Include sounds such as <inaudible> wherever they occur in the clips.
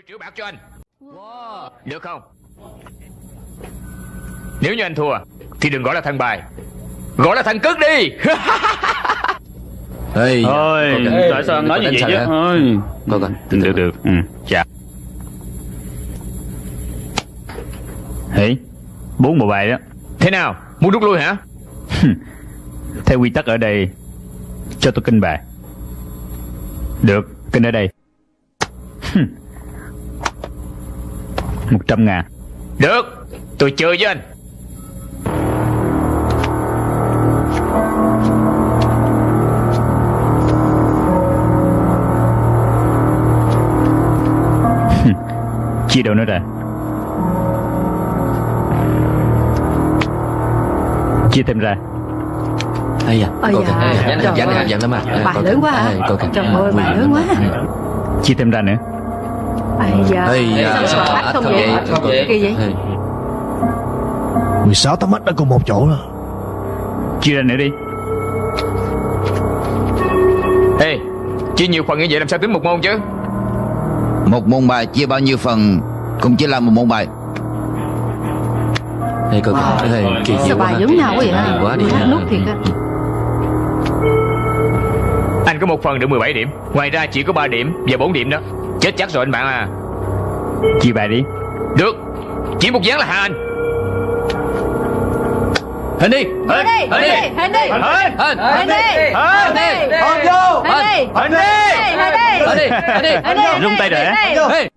10 triệu bạc cho anh Được không Nếu như anh thua Thì đừng gọi là thằng bài Gọi là thằng cướp đi <laughs> Ê, Thôi, tại sao anh nói như vậy chứ? Thôi. Coi coi. Được, được. Ừ, dạ. Hỉ, bốn bộ bài đó. Thế nào Muốn rút lui hả Theo quy tắc ở đây, cho tôi kinh bài. Được, kinh ở đây. Một trăm ngàn. Được Tôi chơi với anh <laughs> Chia đâu nữa ra. Chia thêm ra. Ây da, Ây da, à. Coi lớn kìa. quá à. Ê, Coi kìa. Trời ơi, bài lớn quá. Chia thêm ra nữa. Ây da, Ây da, sao mà bắt không vậy? Không vậy. Kỳ vậy? Ê, 16 tấm mắt đã cùng một chỗ rồi Chia ra nữa đi. Ê Chia nhiều phần như vậy làm sao tính một môn chứ Một môn bài chia bao nhiêu phần Cũng chỉ là một môn bài Ê, coi kìa. Ê, kỳ Sao bài giống nhau quá vậy hả? Quá đi. Nút thiệt á. Anh có một phần được 17 điểm Ngoài ra chỉ có 3 điểm và 4 điểm đó Chết chắc rồi anh bạn à Chia bài đi. Được Chỉ một dáng là hạ anh Hình đi. Hình đi, hình đi, hình đi. Hình. Hình đi. Hình đi. Hình đi. Hình vô. Hình đi. Hình đi. Hình đi. Hình đi. Hình đi. Hình đi. Rung tay rồi? Hình đi.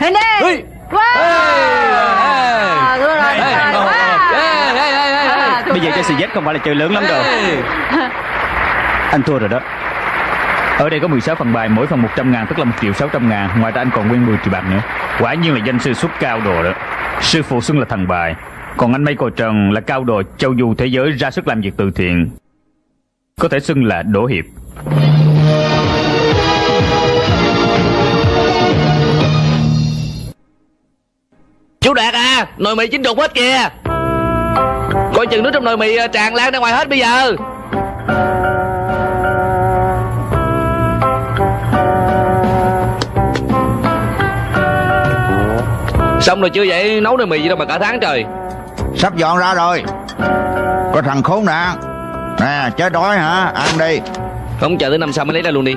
Hình đi. À, Bây giờ chơi xì dét không phải là chơi lớn lắm đâu. Anh thua rồi đó. Ở đây có 16 phần bài, mỗi phần 100 ngàn tức là 1 triệu 600 ngàn. Ngoài ra anh còn nguyên 10 triệu bạc nữa. Quả nhiên là danh sư xuất cao đồ đó. Sư phụ xưng là thần bài. Còn anh Mây Cò Trần là cao đồ châu du thế giới ra sức làm việc từ thiện. Có thể xưng là đổ hiệp. Chú Đạt à Nồi mì chín đục hết kìa Coi chừng nước trong nồi mì ờ, tràn lan ra ngoài hết bây giờ Xong rồi chưa vậy? Nấu nồi mì gì đâu mà cả tháng trời. Sắp dọn ra rồi. Có thằng khốn nạn. Nè chết đói hả? Ăn đi. Không chờ tới năm sau mới lấy ra luôn đi.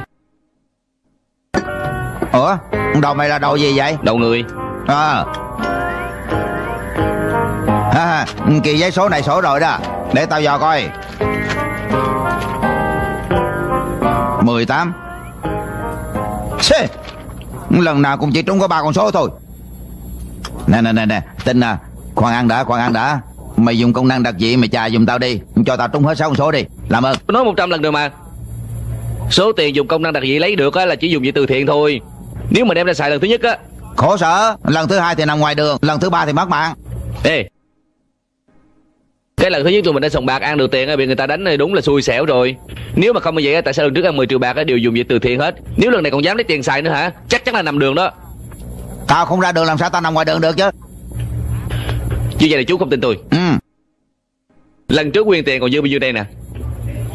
Ủa? Đầu mày là đầu gì vậy? Đầu người. À à, Kỳ giấy số này sổ rồi đó. Để tao dò coi. 18 Xê Lần nào cũng chỉ trúng có ba con số thôi Nè nè nè nè Tin à Khoan ăn đã khoan ăn đã. Mày dùng công năng đặc dị mày chà giùm tao đi. Cho tao trúng hết sáu con số đi. Làm ơn. Nói 100 lần rồi mà. Số tiền dùng công năng đặc dị lấy được á, là chỉ dùng vì từ thiện thôi. Nếu mà đem ra xài lần thứ nhất á. Khổ sở. Lần thứ hai thì nằm ngoài đường Lần thứ ba thì mất mạng. Ê. Cái lần thứ nhất tụi mình đã sòng bạc ăn được tiền Bị người ta đánh thì đúng là xui xẻo rồi. Nếu mà không như vậy á, tại sao lần trước ăn 10 triệu bạc đều dùng vì từ thiện hết? Nếu lần này còn dám lấy tiền xài nữa hả? Chắc chắn là nằm đường đó Tao không ra đường làm sao tao nằm ngoài đường được chứ. Như vậy là chú không tin tôi. Ừ. Lần trước quyên tiền còn dư bao nhiêu đây nè?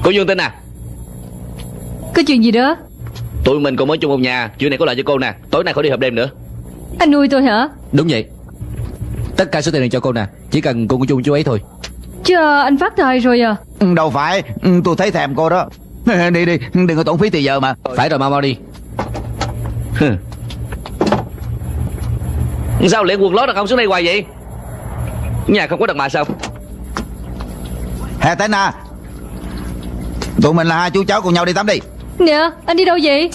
Cô Dương tin à Có chuyện gì đó? Tụi mình cùng ở chung một nhà Chuyện này có lợi cho cô nè. Tối nay khỏi đi họp đêm nữa. Anh nuôi tôi hả? Đúng vậy. Tất cả số tiền này cho cô nè Chỉ cần cô chung chú ấy thôi. Chứ à, anh phát tài rồi à? Ừ, Đâu phải. Ừ, Tôi thấy thèm cô đó. <laughs> Đi đi Đừng có tốn phí thì giờ mà. Phải rồi mau mau đi. Sao liền quần lót đàn ông xuống đây hoài vậy? Nhà không có đàn bà sao? Hè tên à Tụi mình là hai chú cháu cùng nhau đi tắm đi. Nè anh đi đâu vậy?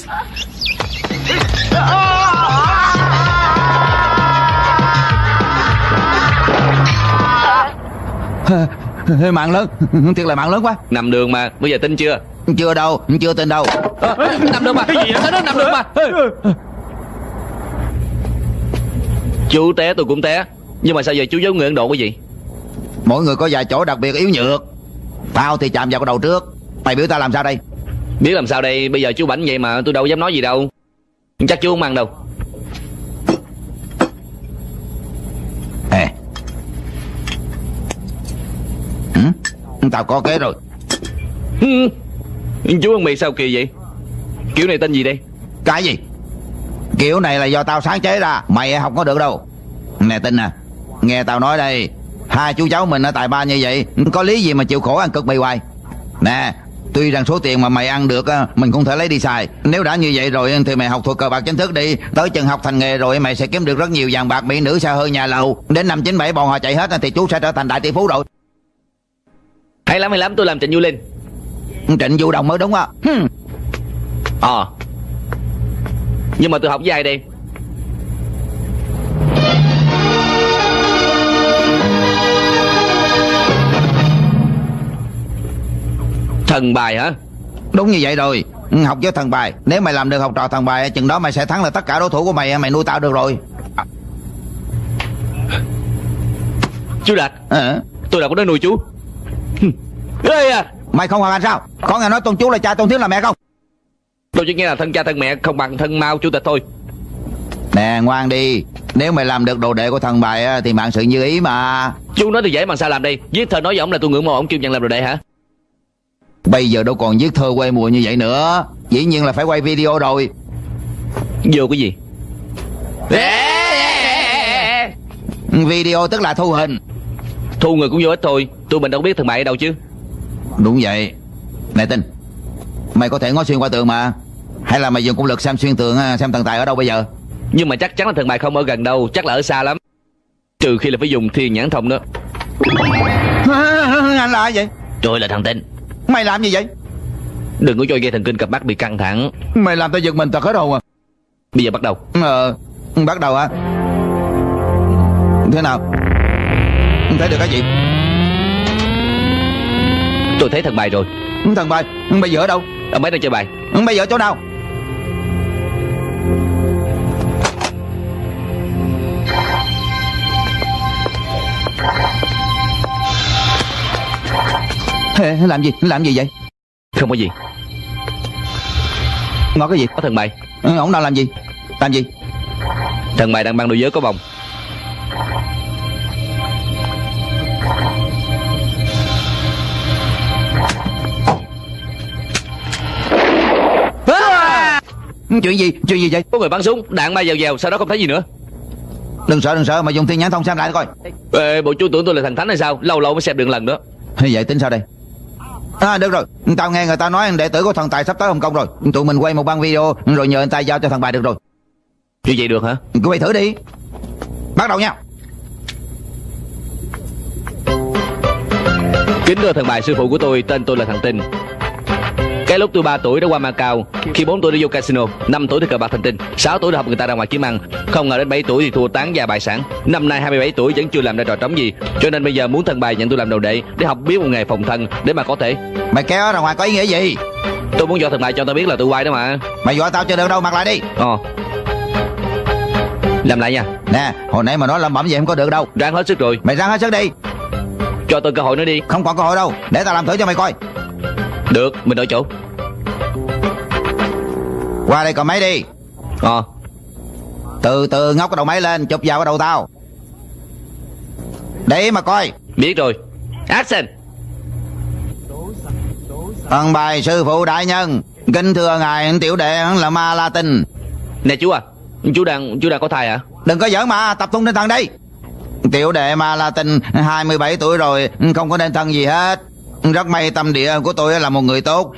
<laughs> Mạng lớn. <laughs> Thiệt là mạng lớn quá. Nằm đường mà Bây giờ tin chưa? Chưa đâu Chưa tin đâu. À, Nằm đường mà. Sao nó nằm đường mà Chú té tôi cũng té. Nhưng mà sao giờ chú giống người Ấn Độ cái gì? Mỗi người có vài chỗ đặc biệt yếu nhược. Tao thì chạm vào cái đầu trước. Mày biểu tao làm sao đây? Biết làm sao đây? Bây giờ chú bảnh vậy mà tôi đâu dám nói gì đâu. Chắc chú không ăn đâu. Ê. Hử? Tao có kế rồi. Chú ăn mì sao kỳ vậy? Kiểu này tên gì đây? Cái gì Kiểu này là do tao sáng chế ra Mày không có được đâu. Nè tin nè Nghe tao nói đây Hai chú cháu mình ở tại ba như vậy Có lý gì mà chịu khổ ăn cực mì hoài? Nè Tuy rằng số tiền mà mày ăn được Mình cũng thể lấy đi xài. Nếu đã như vậy rồi Thì mày học thuộc cờ bạc chính thức đi. Tới chừng học thành nghề rồi Mày sẽ kiếm được rất nhiều vàng bạc Mỹ nữ xa hơi nhà lầu. Đến năm 97 bọn họ chạy hết Thì chú sẽ trở thành đại tỷ phú rồi. Hay lắm hay lắm tôi làm Trịnh Du Linh. Trịnh Vũ Đồng mới đúng á. Ờ Nhưng mà tôi học với ai đây? Thần bài hả? Đúng như vậy rồi. Ừ, Học với thần bài. Nếu mày làm được học trò thần bài Chừng đó mày sẽ thắng là tất cả đối thủ của mày Mày nuôi tao được rồi. Chú Đạt Ờ. Tôi đâu có nói nuôi chú. Ê à. Mày không hoàn anh sao? Có nghe nói tôn chú là cha tôn thiếu là mẹ không Tôi chỉ nghe là thân cha thân mẹ Không bằng thân mau chủ tịch thôi. Nè ngoan đi. Nếu mày làm được đồ đệ của thần bài á, Thì bạn sự như ý mà. Chú nói thì dễ mà sao làm đây? Viết thơ nói với ông là tôi ngưỡng mộ ông kêu nhận làm đồ đệ hả? Bây giờ đâu còn viết thơ quê mùa như vậy nữa. Dĩ nhiên là phải quay video rồi. Vô cái gì? Video tức là thu hình. Thu người cũng vô ích thôi. Tôi mình đâu biết thằng bài ở đâu chứ. Đúng vậy. Nè tin Mày có thể ngó xuyên qua tường mà Hay là mày dùng công lực xem xuyên tường Xem thần tài ở đâu bây giờ? Nhưng mà chắc chắn là thằng bài không ở gần đâu Chắc là ở xa lắm. Trừ khi là phải dùng thiên nhãn thông đó <laughs> Anh là ai vậy? Tôi là thằng tinh. Mày làm gì vậy? Đừng có cho dây thần kinh cặp mắt bị căng thẳng. Mày làm tao giật mình tao hết hồn à. Bây giờ bắt đầu. Ờ Bắt đầu hả? Thế nào? Thấy được cái gì? Tôi thấy thằng bài rồi. Thần bài Bây giờ ở đâu? Ông ấy đang chơi bài? Bây giờ ở chỗ nào Ê, Làm gì? Làm gì vậy? Không có gì. Ngó cái gì? Có thằng bài Ừ, Ông đang làm gì? Làm gì? Thằng bài đang băng đôi giới có vòng Chuyện gì? Chuyện gì vậy? Có người bắn súng Đạn bay dèo dèo Sau đó không thấy gì nữa. Đừng sợ đừng sợ mà dùng thiên nhãn thông xem lại coi. Ê, bộ chú tưởng tôi là thần thánh hay sao? Lâu lâu mới xem được lần nữa. Vậy tính sao đây À được rồi. Tao nghe người ta nói đệ tử của thần tài sắp tới Hồng Kông rồi. Tụi mình quay một băng video Rồi nhờ anh ta giao cho thằng bài được rồi. Như vậy được hả? Cứ quay thử đi. Bắt đầu nha. Kính thưa thần bài sư phụ của tôi Tên tôi là thằng Tinh cái lúc tôi 3 tuổi đã qua Macau Khi 4 tuổi đã vô casino 5 tuổi thì cờ bạc thành tinh 6 tuổi đã học người ta ra ngoài kiếm ăn. Không ngờ đến 7 tuổi thì thua tán gia bại sản. Năm nay 27 tuổi vẫn chưa làm ra trò trống gì Cho nên bây giờ muốn thân bài nhận tôi làm đầu đệ Để học biết một nghề phòng thân Để mà có thể. Mày kéo ra ngoài có ý nghĩa gì? Tôi muốn cho thần bài cho tao biết là tôi quay đó mà. Mày dọa tao chưa được đâu mặc lại đi. Ờ. Làm lại nha. Nè hồi nãy mà nói lẩm bẩm vậy không có được đâu. Ráng hết sức rồi. Mày ráng hết sức đi. Cho tôi cơ hội nữa đi. Không còn cơ hội đâu. Để tao làm thử cho mày coi. Được mình đổi chỗ Qua đây cầm máy đi. Ờ. Từ từ ngóc cái đầu máy lên Chụp vào cái đầu tao. Để mà coi. Biết rồi. Action. Thần bài sư phụ đại nhân Kính thưa ngài tiểu đệ là ma la tinh. Nè chú à Chú đang chú đang có thai hả Đừng có giỡn mà tập trung tinh thần đi. Tiểu đệ ma la tinh 27 tuổi rồi Không có nên thân gì hết. Rất may tâm địa của tôi là một người tốt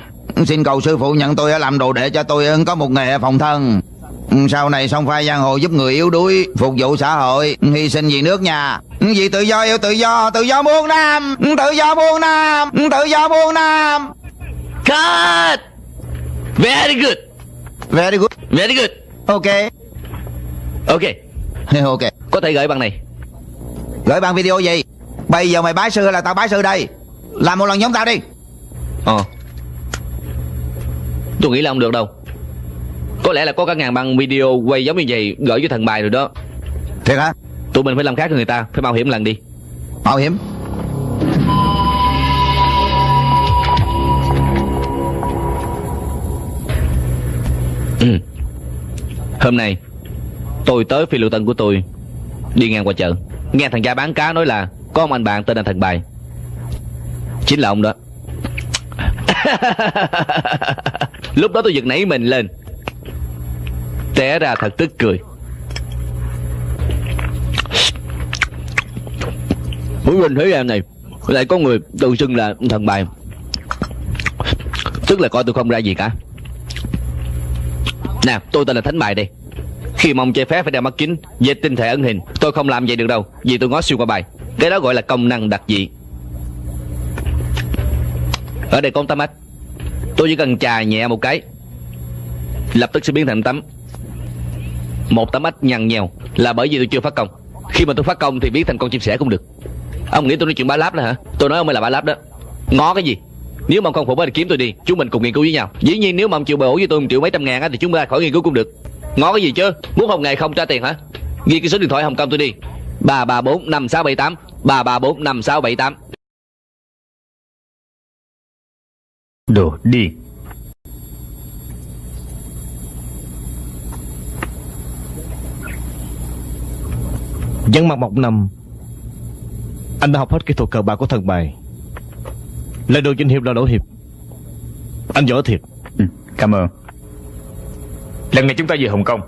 Xin cầu sư phụ nhận tôi làm đồ đệ cho tôi có một nghề phòng thân. Sau này song phai giang hồ giúp người yếu đuối Phục vụ xã hội Hy sinh vì nước nhà. Vì tự do yêu tự do Tự do muôn nam Tự do muôn nam Tự do muôn nam Cut Very good. Very good. Very good. Ok. Ok. <laughs> Ok. Có thể gửi bằng này. Gửi bằng video gì? Bây giờ mày bái sư là tao bái sư đây? Làm một lần giống tao đi. Ờ Tôi nghĩ là không được đâu. Có lẽ là có cả ngàn băng video quay giống như vậy Gửi cho thằng bài rồi đó. Thiệt hả? Tụi mình phải làm khác với người ta Phải mạo hiểm lần đi. Mạo hiểm? Ừ. Hôm nay Tôi tới phi lưu tân của tôi Đi ngang qua chợ. Nghe thằng cha bán cá nói là Có ông anh bạn tên là thằng bài. Chính là ông đó <laughs> Lúc đó tôi giật nảy mình lên. Té ra thật tức cười. Muốn lên thế gian này, Lại có người tự xưng là thần bài. Tức là coi tôi không ra gì cả. Nè, tôi tên là Thánh Bài đây Khi mong chơi phép phải đeo mắt kính Về tinh thể ẩn hình, Tôi không làm vậy được đâu, Vì tôi ngó xuyên qua bài. Cái đó gọi là công năng đặc dị. Ở đây có một tấm mắt Tôi chỉ cần chà nhẹ một cái Lập tức sẽ biến thành tấm. Một tấm ếch nhằn nhèo Là bởi vì tôi chưa phát công. Khi mà tôi phát công thì biến thành con chim sẻ cũng được. Ông nghĩ tôi nói chuyện bá láp đó hả? Tôi nói ông mới là bá láp đó. Ngó cái gì? Nếu mà ông không phục thì kiếm tôi đi. Chúng mình cùng nghiên cứu với nhau. Dĩ nhiên nếu mà ông chịu bổ với tôi một triệu mấy trăm ngàn á, Thì chúng ta khỏi nghiên cứu cũng được. Ngó cái gì chứ? Muốn không ngày không trả tiền hả? Ghi cái số điện thoại Hồng Kông tôi đi. ba ba bốn năm sáu bảy tám ba ba bốn năm sáu bảy tám. Đồ điên Dân mặt mộc nằm. Anh đã học hết kỹ thuật cờ bạc của thần bài. Lời đồ danh hiệp là đổ hiệp. Anh giỏi thiệt. Ừ, Cảm ơn. Lần này chúng ta về Hồng Kông.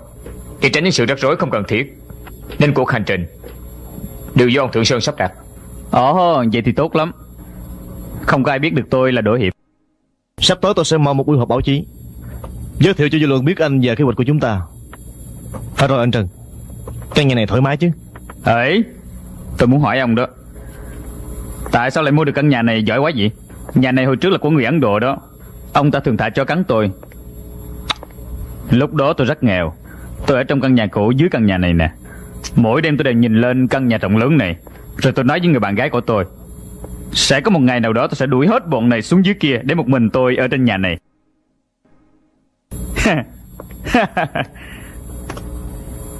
Để tránh những sự rắc rối không cần thiết. Nên cuộc hành trình Đều do ông Thượng Sơn sắp đặt. Ồ vậy thì tốt lắm. Không có ai biết được tôi là Đỗ Hiệp Sắp tới tôi sẽ mở một buổi họp báo chí, Giới thiệu cho dư luận biết anh và kế hoạch của chúng ta. Phải rồi anh Trần Căn nhà này thoải mái chứ? Ờ, Ấy Tôi muốn hỏi ông đó, Tại sao lại mua được căn nhà này giỏi quá vậy? Nhà này hồi trước là của người Ấn Độ đó, Ông ta thường thả cho cắn tôi. Lúc đó tôi rất nghèo, Tôi ở trong căn nhà cũ dưới căn nhà này nè. Mỗi đêm tôi đều nhìn lên căn nhà rộng lớn này, Rồi tôi nói với người bạn gái của tôi sẽ có một ngày nào đó tôi sẽ đuổi hết bọn này xuống dưới kia Để một mình tôi ở trên nhà này. <laughs>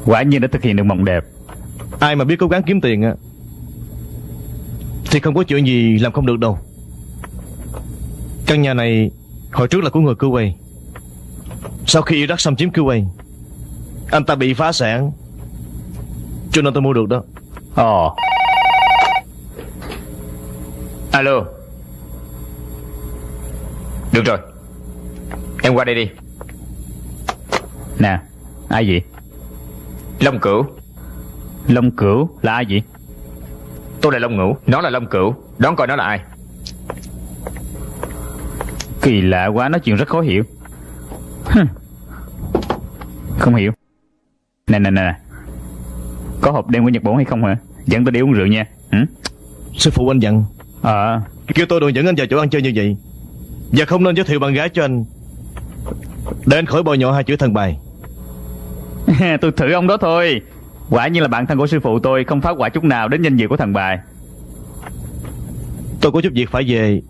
Quả nhiên đã thực hiện được mộng đẹp. Ai mà biết cố gắng kiếm tiền á Thì không có chuyện gì làm không được đâu. Căn nhà này Hồi trước là của người Kuwait Sau khi Iraq xâm chiếm Kuwait Anh ta bị phá sản Cho nên tôi mua được đó. Ồ Alo. Được rồi. Em qua đây đi. Nè Ai vậy? Long Cửu. Long Cửu là ai vậy? Tôi là Long Ngũ Nó là Long Cửu. Đoán coi nó là ai. Kỳ lạ quá nói chuyện rất khó hiểu. Không hiểu. Nè nè nè. Có hộp đen của Nhật Bản hay không hả? Dẫn tôi đi uống rượu nha. Hử? Sư phụ anh dặn Ờ. Kêu tôi đừng dẫn anh vào chỗ ăn chơi như vậy. Và không nên giới thiệu bạn gái cho anh. Để anh khỏi bồi nhọ hai chữ thần bài. <laughs> Tôi thử ông đó thôi. Quả nhiên là bạn thân của sư phụ tôi Không phát quả chút nào đến danh dự của thần bài. Tôi có chút việc phải về.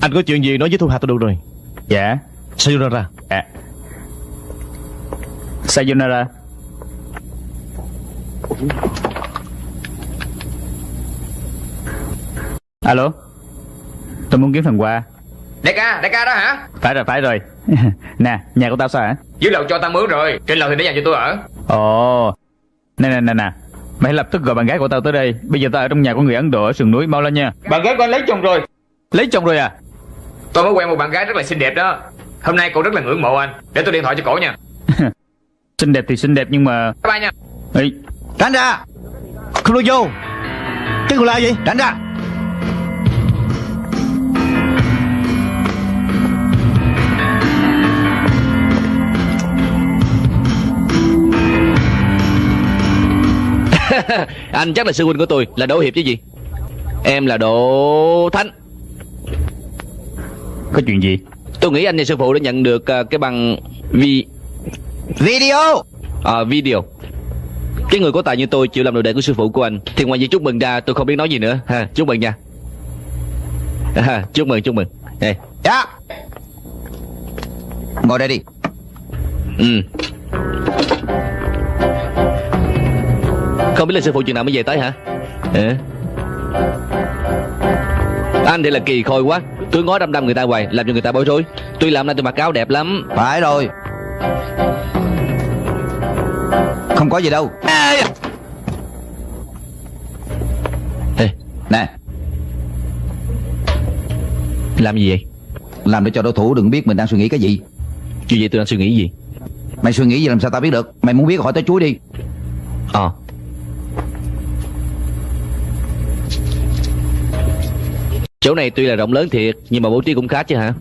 Anh có chuyện gì nói với Thu Hà tôi được rồi. Dạ. Sayonara. Dạ. Sayonara Alo? Tôi muốn kiếm phần quà. Đại ca, đại ca đó hả? Phải rồi, phải rồi. <laughs> Nè, nhà của tao sao hả? Dưới lầu cho tao mướn rồi. Trên lầu thì để dành cho tôi ở. Ồ. Nè nè nè nè. Mày lập tức gọi bạn gái của tao tới đây. Bây giờ tao ở trong nhà của người Ấn Độ ở sườn núi Mau lên nha. Bạn gái của anh lấy chồng rồi. Lấy chồng rồi à? Tôi mới quen một bạn gái rất là xinh đẹp đó. Hôm nay cô rất là ngưỡng mộ anh. Để tôi điện thoại cho cổ nha. <laughs> Xinh đẹp thì xinh đẹp nhưng mà Bye bye nha. Ê, Tránh ra. Không được vô. Cái người là vậy Tránh ra <laughs> Anh chắc là sư huynh của tôi Là Đỗ Hiệp chứ gì? Em là Đỗ Thánh. Có chuyện gì? Tôi nghĩ anh và sư phụ đã nhận được à, cái bằng vi Video! À, video. Cái người có tài như tôi chịu làm đồ đệ của sư phụ của anh. Thì ngoài việc chúc mừng ra tôi không biết nói gì nữa. Ha Chúc mừng nha. À, Chúc mừng chúc mừng. Đây. Dạ. Ngồi đây đi. Ừ Không biết là sư phụ chừng nào mới về tới hả? Hả? Anh thì là kỳ khôi quá. Tôi ngó đăm đăm người ta hoài Làm cho người ta bối rối. Tuy làm nay tôi mặc áo đẹp lắm. Phải rồi. Không có gì đâu. Ê, Nè. Làm gì vậy? Làm để cho đối thủ đừng biết mình đang suy nghĩ cái gì. Chuyện gì tôi đang suy nghĩ gì? Mày suy nghĩ gì làm sao tao biết được? Mày muốn biết hỏi tới chuối đi. Ờ Chỗ này tuy là rộng lớn thiệt, Nhưng mà bố trí cũng khá chứ hả?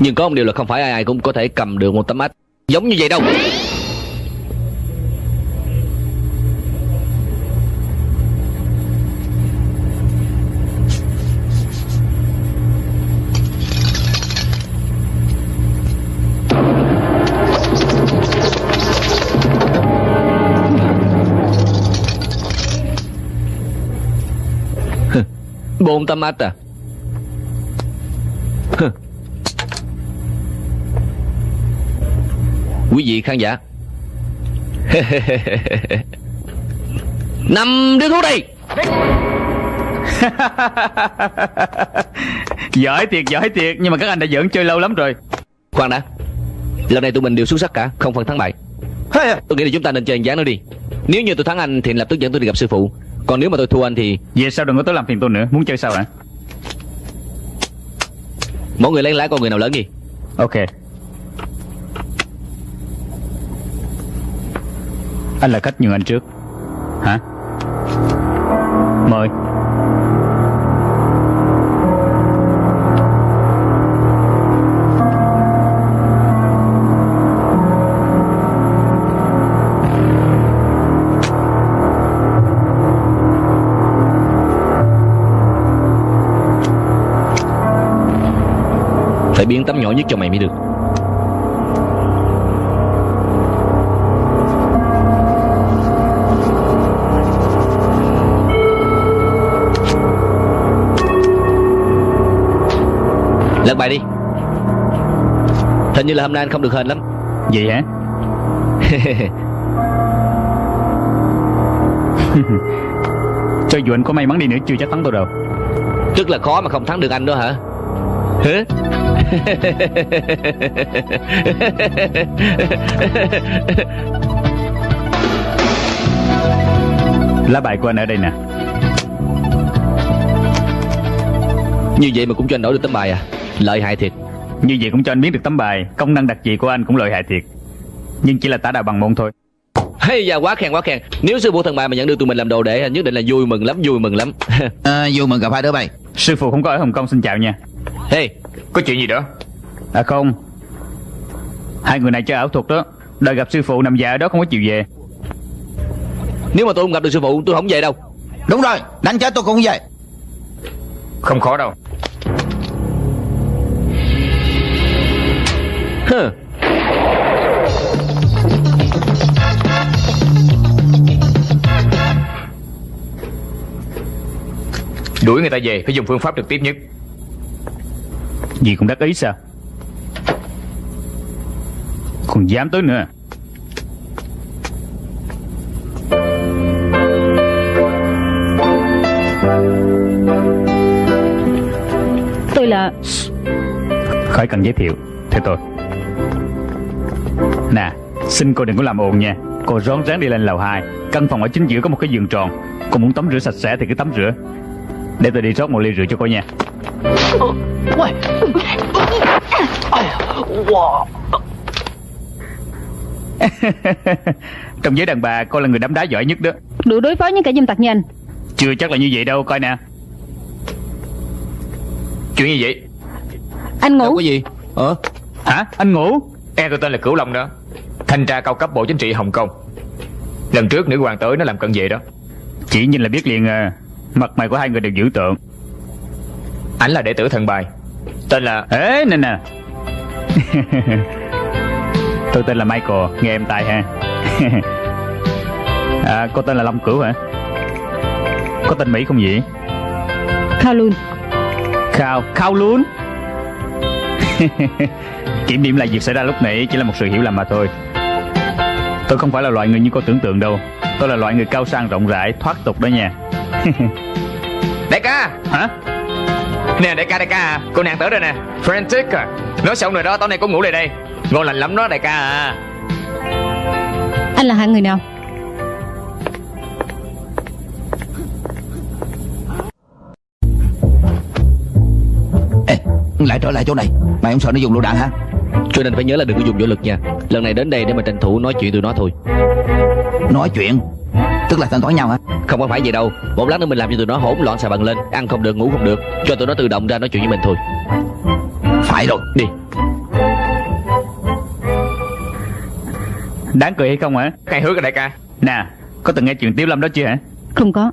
Nhưng có một điều là không phải ai ai cũng có thể cầm được một tấm ách. Giống như vậy đâu. Tấm ách à. Quý vị khán giả. <laughs> Năm đứa thuốc đây. <laughs> Giỏi thiệt giỏi thiệt. Nhưng mà các anh đã giỡn chơi lâu lắm rồi. Khoan đã. Lần này tụi mình đều xuất sắc cả Không phân thắng bại. Hey, Tôi nghĩ là chúng ta nên chơi dáng nữa đi. Nếu như tôi thắng anh thì lập tức dẫn tôi đi gặp sư phụ Còn nếu mà tôi thua anh thì Về sau đừng có tới làm phiền tôi nữa? Muốn chơi sao hả? Mỗi người lấy lái con người nào lớn gì Ok. Anh là khách nhường anh trước. Hả? Mời Phải biến tấm nhỏ nhất cho mày mới được. Lật bài đi. Hình như là hôm nay anh không được hên lắm. Vậy hả? <laughs> Cho dù anh có may mắn đi nữa chưa chắc thắng tôi đâu. Rất là khó mà không thắng được anh đó hả? Hả <laughs> Lá bài của anh ở đây nè. Như vậy mà cũng cho anh đổi được tấm bài à? Lợi hại thiệt. Như vậy cũng cho anh biết được tấm bài Công năng đặc dị của anh cũng lợi hại thiệt. Nhưng chỉ là tả đạo bằng môn thôi. Hay da quá khen quá khen. Nếu sư phụ thần bài mà nhận được tụi mình làm đồ đệ Nhất định là vui mừng lắm vui mừng lắm. <laughs> À, Vui mừng gặp hai đứa bay. Sư phụ không có ở Hồng Kông xin chào nha Hey Có chuyện gì đó? À không. Hai người này chơi ảo thuật đó. Đợi gặp sư phụ nằm dạ ở đó không có chịu về. Nếu mà tôi không gặp được sư phụ tôi không về đâu. Đúng rồi Đánh chết tôi cũng vậy Không khó đâu. Hừ. Đuổi người ta về phải dùng phương pháp trực tiếp nhất Gì cũng đắc ý sao? Còn dám tới nữa Tôi là Khỏi cần giới thiệu Theo tôi. Nè Xin cô đừng có làm ồn nha. Cô rón rén đi lên lầu 2 Căn phòng ở chính giữa có một cái giường tròn. Cô muốn tắm rửa sạch sẽ thì cứ tắm rửa. Để tôi đi rót một ly rượu cho cô nha <laughs> Trong giới đàn bà cô là người đấm đá giỏi nhất đó. Đủ đối phó với cả dâm tặc như anh Chưa chắc là như vậy đâu coi nè. Chuyện như vậy? Anh Đâu ngủ có gì. Ờ Hả? Anh ngủ? Em tôi tên là Cửu Long đó. Thanh tra cao cấp Bộ Chính trị Hồng Kông. Lần trước nữ hoàng tới nó làm cận vệ đó. Chỉ nhìn là biết liền à. Mặt mày của hai người đều dữ tượng Ảnh là đệ tử thần bài. Tên là Ê nè nè. <laughs> Tôi tên là Michael Nghe em tài ha. <laughs> À cô tên là Long Cửu hả? Có tên Mỹ không vậy? Kowloon Khao Khao luôn <laughs> Kiểm điểm lại việc xảy ra lúc nãy Chỉ là một sự hiểu lầm mà thôi. Tôi không phải là loại người như cô tưởng tượng đâu. Tôi là loại người cao sang rộng rãi Thoát tục đó nha. Đại ca! Hả Nè đại ca đại ca à. Cô nàng tới rồi nè. Frantic à? Nói xong rồi đó tối nay cô ngủ lại đây. Ngon lành lắm đó đại ca à. Anh là hạng người nào? Ê, lại trở lại chỗ này. Mày không sợ nó dùng lựu đạn hả? Cho nên phải nhớ là đừng có dùng vũ lực nha. Lần này đến đây để mà tranh thủ nói chuyện tụi nó thôi. Nói chuyện Tức là thanh toán nhau hả? Không có phải vậy đâu. Một lát nữa mình làm cho tụi nó hỗn loạn xà bằng lên. Ăn không được ngủ không được. Cho tụi nó tự động ra nói chuyện với mình thôi. Phải rồi. Đi. Đáng cười hay không hả? Khai hứa cái đại ca. Nè Có từng nghe chuyện Tiếu Lâm đó chưa hả? Không có.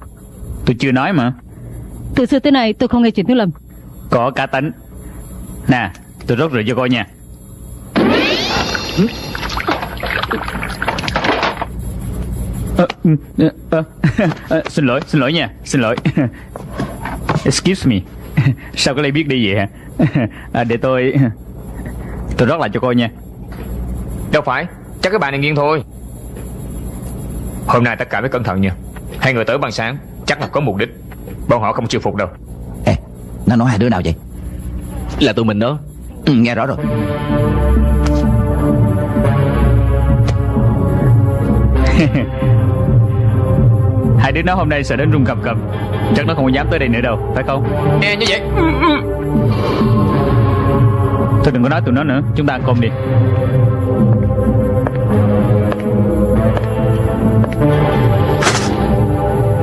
Tôi chưa nói mà. Từ xưa tới nay tôi không nghe chuyện Tiếu Lâm. Có cá tính. Nè Tôi rót rượu cho coi nha Ờ, ừ, ờ, ờ, Xin lỗi Xin lỗi nha Xin lỗi. Excuse me. Sao có lẽ biết đi vậy hả? À, Để tôi Tôi rót lại cho coi nha. Đâu phải Chắc cái bà này nghiêng thôi. Hôm nay tất cả phải cẩn thận nha. Hai người tới bằng sáng Chắc là có mục đích. Bọn họ không chịu phục đâu. Ê Nó nói hai đứa nào vậy? Là tụi mình đó. Ừ, Nghe rõ rồi <laughs> Hai đứa nó hôm nay sợ đến run cầm cầm. Chắc nó không có dám tới đây nữa đâu Phải không? Nè như vậy. Thôi đừng có nói tụi nó nữa Chúng ta ăn cơm đi.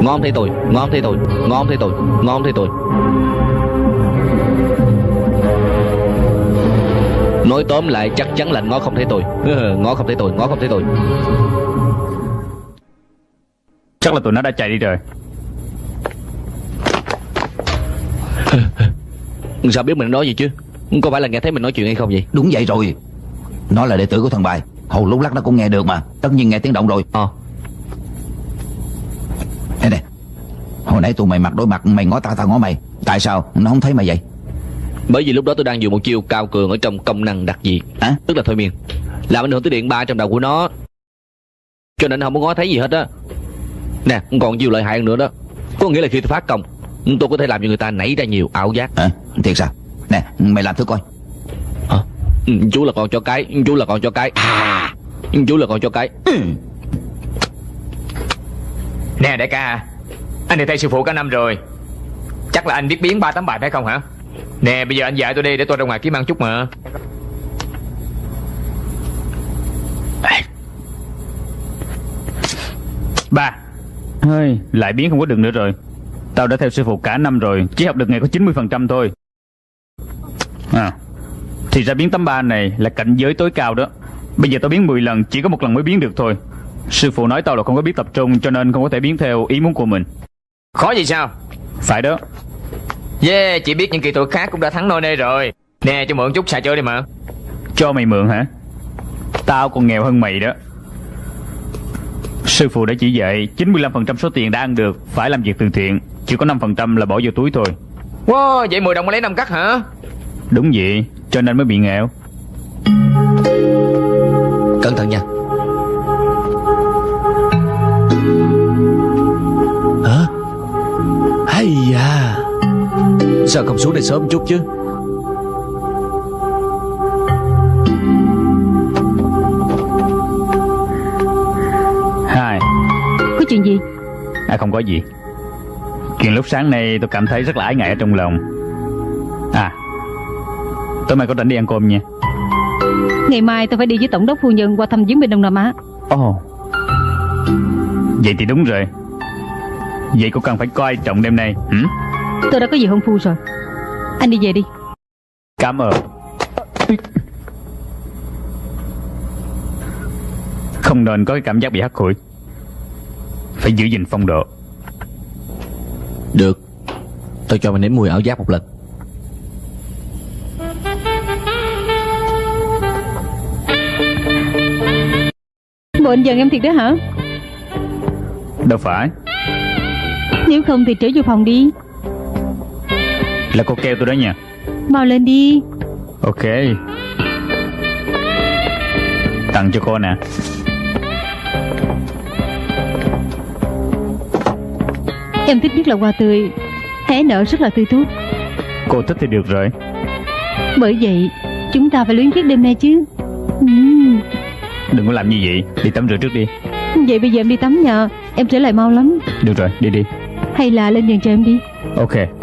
Ngon thế tôi Ngon thế tôi Ngon thế tôi Ngon thế tôi Nói tóm lại chắc chắn là ngon không thấy tôi <laughs> Ngon không thấy tôi Ngon không thấy tôi Chắc là tụi nó đã chạy đi rồi. <laughs> Sao biết mình nói gì chứ? Có phải là nghe thấy mình nói chuyện hay không vậy? Đúng vậy rồi. Nó là đệ tử của thằng bài. Hầu lúc lắc nó cũng nghe được mà. Tất nhiên nghe tiếng động rồi. Ờ. Đây nè. Hồi nãy tụi mày mặt đối mặt Mày ngó tao tao ngó mày. Tại sao? Nó không thấy mày vậy? Bởi vì lúc đó tôi đang dùng một chiêu cao cường ở trong công năng đặc dị. Hả? Tức là thôi miên. Làm ảnh hưởng tới điện ba trong đầu của nó. Cho nên không có ngó thấy gì hết á Nè còn chiêu lợi hại hơn nữa đó. Có nghĩa là khi tôi phát công Tôi có thể làm cho người ta nảy ra nhiều ảo giác. Hả Thiệt sao? Nè mày làm thử coi. Hả? Ừ, Chú là con cho cái Chú là con cho cái. À, Chú là con cho cái. Nè đại ca Anh đi theo sư phụ cả năm rồi. Chắc là anh biết biến ba tấm bài phải không hả? Nè bây giờ anh dạy tôi đi để tôi ra ngoài kiếm ăn chút mà. Ba Hơi, Lại biến không có được nữa rồi. Tao đã theo sư phụ cả năm rồi Chỉ học được ngày có 90% thôi. À Thì ra biến tấm ba này là cảnh giới tối cao đó. Bây giờ tao biến 10 lần Chỉ có một lần mới biến được thôi. Sư phụ nói tao là không có biết tập trung Cho nên không có thể biến theo ý muốn của mình. Khó gì sao? Phải đó. Yeah chỉ biết những kỹ thuật khác cũng đã thắng nôi nê rồi. Nè cho mượn chút xài chơi đi mà. Cho mày mượn hả? Tao còn nghèo hơn mày đó Sư phụ đã chỉ dạy 95% số tiền đã ăn được Phải làm việc từ thiện. Chỉ có 5% là bỏ vô túi thôi. Wow vậy 10 đồng lấy 5 cắt hả? Đúng vậy Cho nên mới bị nghèo. Cẩn thận nha. Hả? Hay da. Sao không xuống đây sớm chút chứ chuyện gì? À không có gì. Chuyện lúc sáng nay tôi cảm thấy rất là ái ngại ở trong lòng. À Tối mai có rảnh đi ăn cơm nha. Ngày mai tôi phải đi với tổng đốc phu nhân qua thăm viếng bên Đông Nam Á. Ồ oh. Vậy thì đúng rồi. Vậy cô cần phải coi trọng đêm nay hử? Tôi đã có gì hôn phu rồi. Anh đi về đi. Cảm ơn. Không nên có cái cảm giác bị hắt hủi Phải giữ gìn phong độ. Được. Tôi cho mày nếm mùi ảo giác một lần. Bộ anh giận em thiệt đó hả? Đâu phải. Nếu không thì trở vô phòng đi. Là cô kêu tôi đó nha. Mau lên đi. Ok. Tặng cho cô nè Em thích nhất là hoa tươi. Hé nở rất là tươi tốt Cô thích thì được rồi. Bởi vậy Chúng ta phải luyến tiếc đêm nay chứ. Ừm, Đừng có làm như vậy. Đi tắm rửa trước đi. Vậy bây giờ em đi tắm nhờ Em trở lại mau lắm. Được rồi đi đi. Hay là lên giường chờ em đi. Ok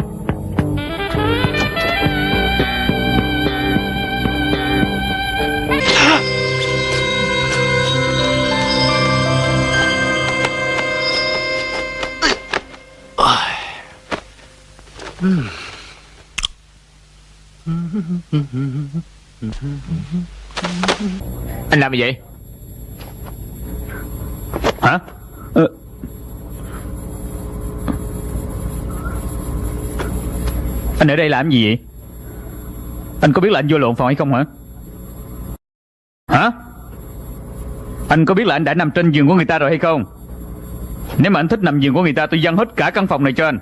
Anh làm gì vậy? Hả? Ờ. Anh ở đây làm gì vậy? Anh có biết là anh vô lộn phòng hay không hả? Hả? Anh có biết là anh đã nằm trên giường của người ta rồi hay không? Nếu mà anh thích nằm giường của người ta Tôi dâng hết cả căn phòng này cho anh.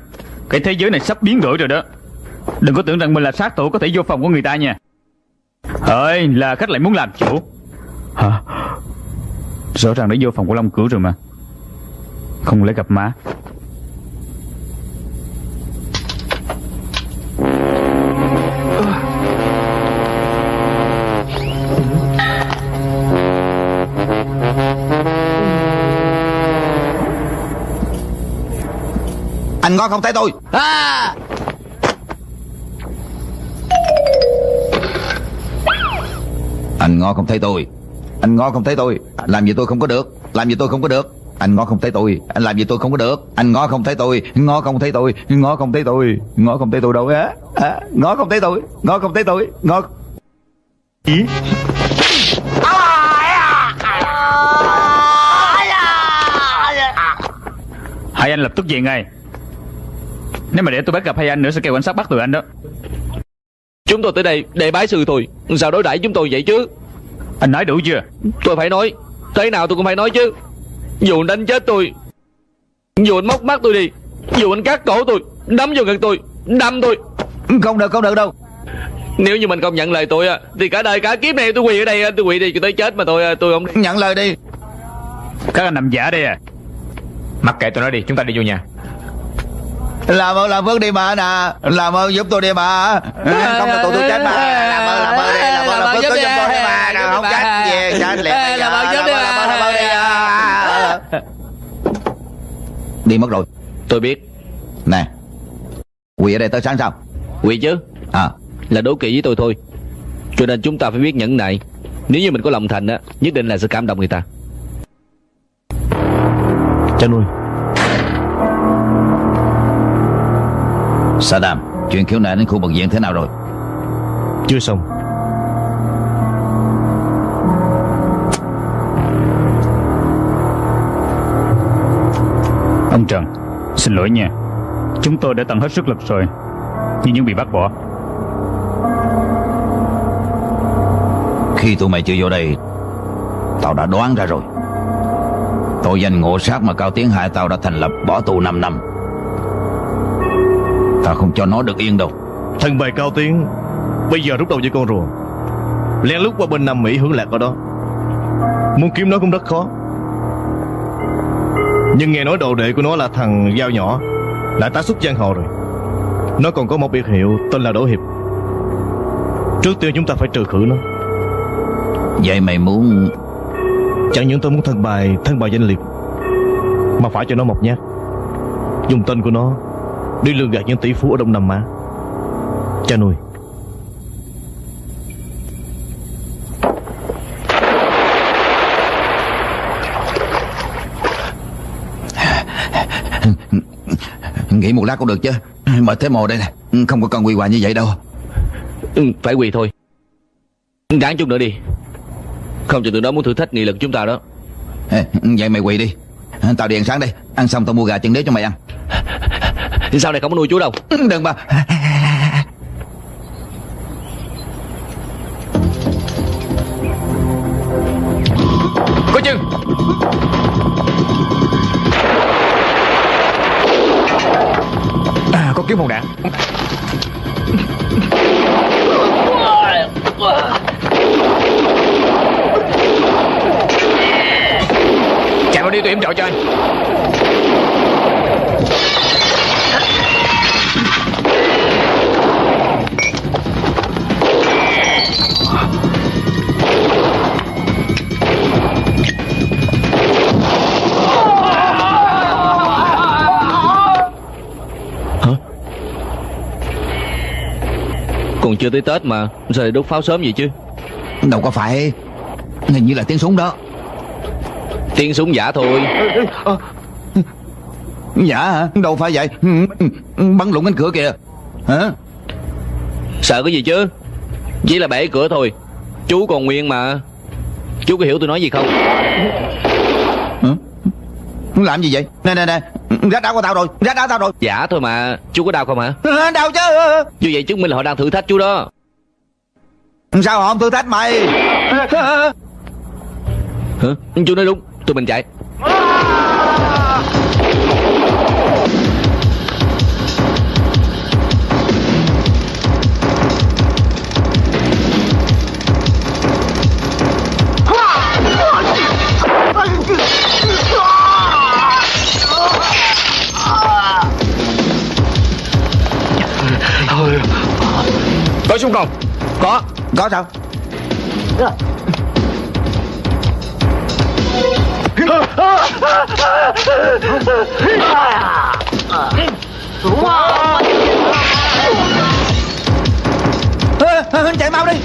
Cái thế giới này sắp biến đổi rồi đó Đừng có tưởng rằng mình là sát thủ có thể vô phòng của người ta nha. Ơi là khách lại muốn làm chủ. Hả? Rõ ràng đã vô phòng của Long Cửu rồi mà. Không lẽ gặp má? Anh ngó không thấy tôi? À! Anh ngó không thấy tôi. Anh ngó không thấy tôi. Làm gì tôi không có được. Làm gì tôi không có được. Anh ngó không thấy tôi. Anh làm gì tôi không có được. Anh ngó không thấy tôi. Ngó không thấy tôi. Ngó không thấy tôi. Ngó không thấy tôi đâu á. À, Ngó không thấy tôi. Ngó không thấy tôi. Ngó Ý. Hai anh lập tức về ngay. Nếu mà để tôi bắt gặp hai anh nữa Sẽ kêu cảnh sát bắt tụi anh đó Chúng tôi tới đây để bái sư thôi. Sao đối đãi chúng tôi vậy chứ? Anh nói đủ chưa? Tôi phải nói. Thế nào tôi cũng phải nói chứ. Dù anh đánh chết tôi Dù anh móc mắt tôi đi Dù anh cắt cổ tôi Đấm vào ngực tôi Đâm tôi. Không được không được đâu. Nếu như mình không nhận lời tôi á Thì cả đời cả kiếp này tôi quỳ ở đây Tôi quỳ đi cho tới chết mà tôi tôi không Nhận lời đi. Các anh nằm giả đây à. Mặc kệ tụi nó đi Chúng ta đi vô nhà Làm ơn làm phước đi mà nè. Làm ơn giúp tôi đi mà Không là tụi tôi chết mà Làm ơn làm ơn đi Làm ơn làm phước cứu giúp tôi đi mà Nào, Không chết về chết liền. Làm ơn giúp đi Làm ơn làm ơn đi à. Đi mất rồi. Tôi biết. Nè Quỳ ở đây tới sáng sao? Quỳ chứ. À. Là đố kỵ với tôi thôi. Cho nên chúng ta phải biết nhẫn nại. Nếu như mình có lòng thành á Nhất định là sẽ cảm động người ta. Cha nuôi Saddam Chuyện khiếu nại đến khu bệnh viện thế nào rồi? Chưa xong. Ông Trần Xin lỗi nha. Chúng tôi đã tận hết sức lực rồi Nhưng vẫn bị bắt bỏ. Khi tụi mày chưa vô đây Tao đã đoán ra rồi. Tội danh ngộ sát mà Cao Tiến hại tao đã thành lập bỏ tù 5 năm Tao không cho nó được yên đâu. Thằng bài cao tiến Bây giờ rút đầu với con rùa Lén lút qua bên Nam Mỹ hưởng lạc ở đó. Muốn kiếm nó cũng rất khó. Nhưng nghe nói đồ đệ của nó là thằng Giao nhỏ Lại tá xuất giang hồ rồi. Nó còn có một biệt hiệu tên là Đỗ Hiệp. Trước tiên chúng ta phải trừ khử nó. Vậy mày muốn Chẳng những tôi muốn thân bài Thân bài danh liệt Mà phải cho nó một nhát. Dùng tên của nó Đi lừa gạt những tỷ phú ở Đông Nam Á. Cha nuôi. Nghỉ một lát cũng được chứ. Mệt thế mồ đây nè. Không có cần quỳ hoài như vậy đâu. Ừ, Phải quỳ thôi. Gán chút nữa đi. Không cho tụi nó muốn thử thách nghị lực chúng ta đó. Vậy mày quỳ đi. Tao đi ăn sáng đây. Ăn xong tao mua gà chân đế cho mày ăn Sau này không có nuôi chú đâu? Đừng mà Có chân à, Có kiếm một đạn. Chạy vào đi tôi yểm trợ cho anh chưa tới Tết mà Sao lại đốt pháo sớm vậy chứ? Đâu có phải. Hình như là tiếng súng đó. Tiếng súng giả thôi. Dạ hả? Đâu phải vậy. Bắn lụng cánh cửa kìa. Hả? Sợ cái gì chứ? Chỉ là bể cửa thôi. Chú còn nguyên mà. Chú có hiểu tôi nói gì không? Làm gì vậy? Nè nè nè Rát đau của tao rồi Rát đau tao rồi. Giả thôi mà Chú có đau không hả? <laughs> Đau chứ. Như vậy chứng minh là họ đang thử thách chú đó. Sao họ không thử thách mày? Hả? Chú nói đúng Tụi mình chạy Có súng không Có. Có sao? Ê, Chạy mau đi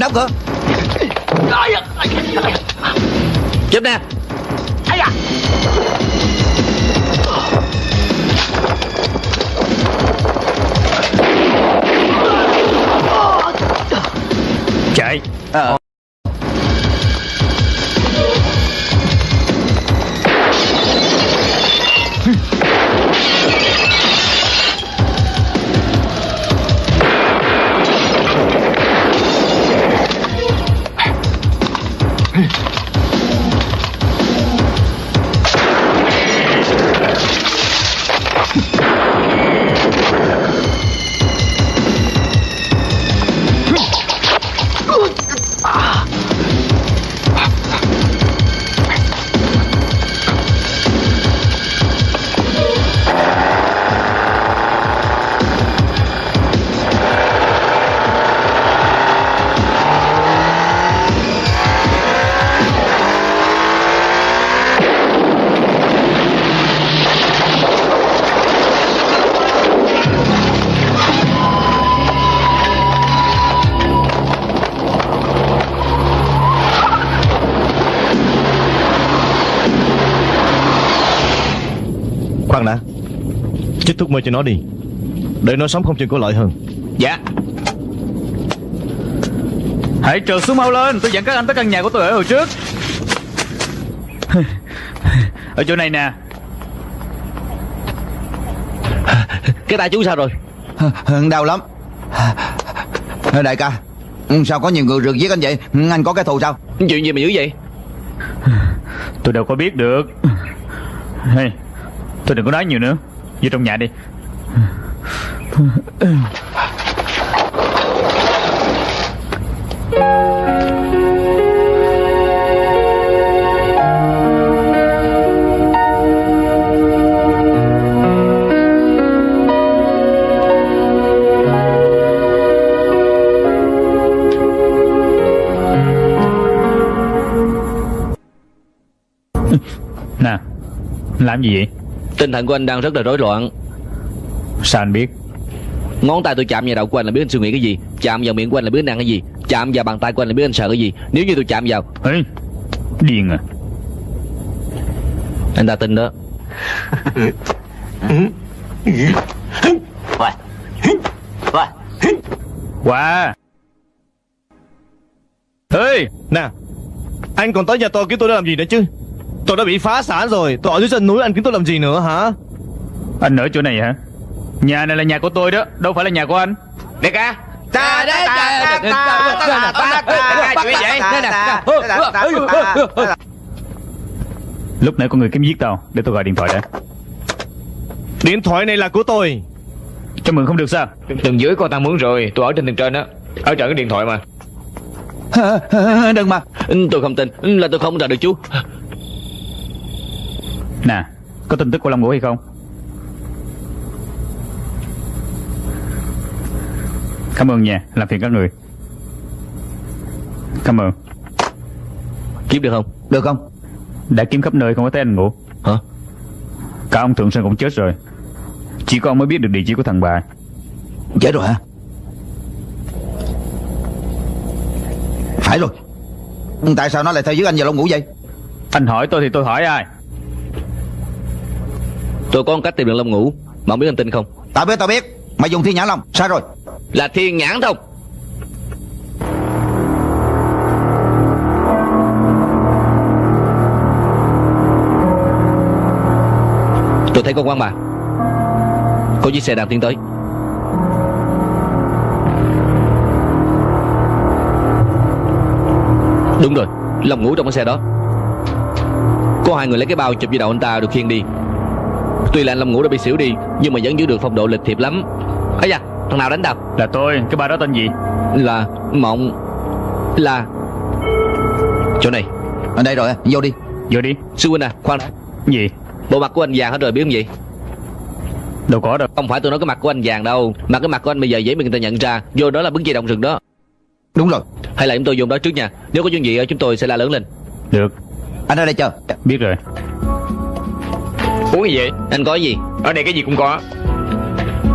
Đóng cửa Chết nè. Chạy. Khoan Hey. Thuốc mê cho nó đi. Để nó sống không chừng có lợi hơn. Dạ. Hãy trượt xuống mau lên. Tôi dẫn các anh tới căn nhà của tôi ở hồi trước. <laughs> Ở chỗ này nè. Cái tay chú sao rồi? Đau lắm. Đại ca Sao có nhiều người rượt giết anh vậy? Anh có cái thù sao? Chuyện gì mà dữ vậy? Tôi đâu có biết được. Hey, Tôi đừng có nói nhiều nữa Vô trong nhà đi. Nè Làm gì vậy? Tinh thần của anh đang rất là rối loạn. Sao anh biết? Ngón tay tôi chạm vào đầu của anh là biết anh suy nghĩ cái gì. Chạm vào miệng của anh là biết anh ăn cái gì. Chạm vào bàn tay của anh là biết anh sợ cái gì. Nếu như tôi chạm vào Ê, Điên à. Anh ta tin đó. Qua Ê Nè. Anh còn tới nhà tôi kiếm tôi để làm gì nữa chứ Tôi đã bị phá sản rồi Tôi ở dưới chân núi anh kiếm tôi làm gì nữa hả Anh ở chỗ này hả Nhà này là nhà của tôi đó Đâu phải là nhà của anh Đại ca Ta đấy Lúc nãy có người kiếm giết tao Để tôi gọi điện thoại đã Điện thoại này là của tôi Cho mượn không được sao Tầng dưới con ta mướn rồi Tôi ở trên tầng trên á Ở trận cái điện thoại mà Đừng mà Tôi không tin Là tôi không trả được chú Nè Có tin tức của Long Ngũ hay không? Cảm ơn nha Làm phiền các người. Cảm ơn. Kiếm được không? Được không? Đã kiếm khắp nơi không có thấy anh Ngũ. Hả? Cả ông Thượng Sơn cũng chết rồi. Chỉ có ông mới biết được địa chỉ của thằng bà. Chết rồi hả? Phải rồi. Tại sao nó lại theo dưới anh vào lông ngủ vậy? Anh hỏi tôi thì tôi hỏi ai Tôi có một cách tìm được Long Ngũ. Mà không biết anh tin không? Tao biết tao biết. Mày dùng thiên nhãn long. Sai rồi. Là thiên nhãn thông Tôi thấy con quan bà. Có chiếc xe đang tiến tới. Đúng rồi Long Ngũ trong cái xe đó. Có hai người lấy cái bao chụp với đầu anh ta được khiêng đi Tuy là anh Long Ngũ đã bị xỉu đi Nhưng mà vẫn giữ được phong độ lịch thiệp lắm. Ấy da thằng nào đánh đập Là tôi Cái bà đó tên gì? Là Mộng. Là Chỗ này. Ở đây rồi vô đi. Vô đi. Sư huynh à khoan. Gì? Bộ mặt của anh vàng hết rồi biết không gì? Đâu có đâu. Không phải tôi nói cái mặt của anh vàng đâu. Mà cái mặt của anh bây giờ dễ bị người ta nhận ra. Vô đó là bứng dây động rừng đó. Đúng rồi. Hay là chúng tôi vô đó trước nha. Nếu có chuyện gì chúng tôi sẽ la lớn lên. Được. Anh ở đây chờ. Biết rồi Uống gì vậy? Anh có gì? Ở đây cái gì cũng có.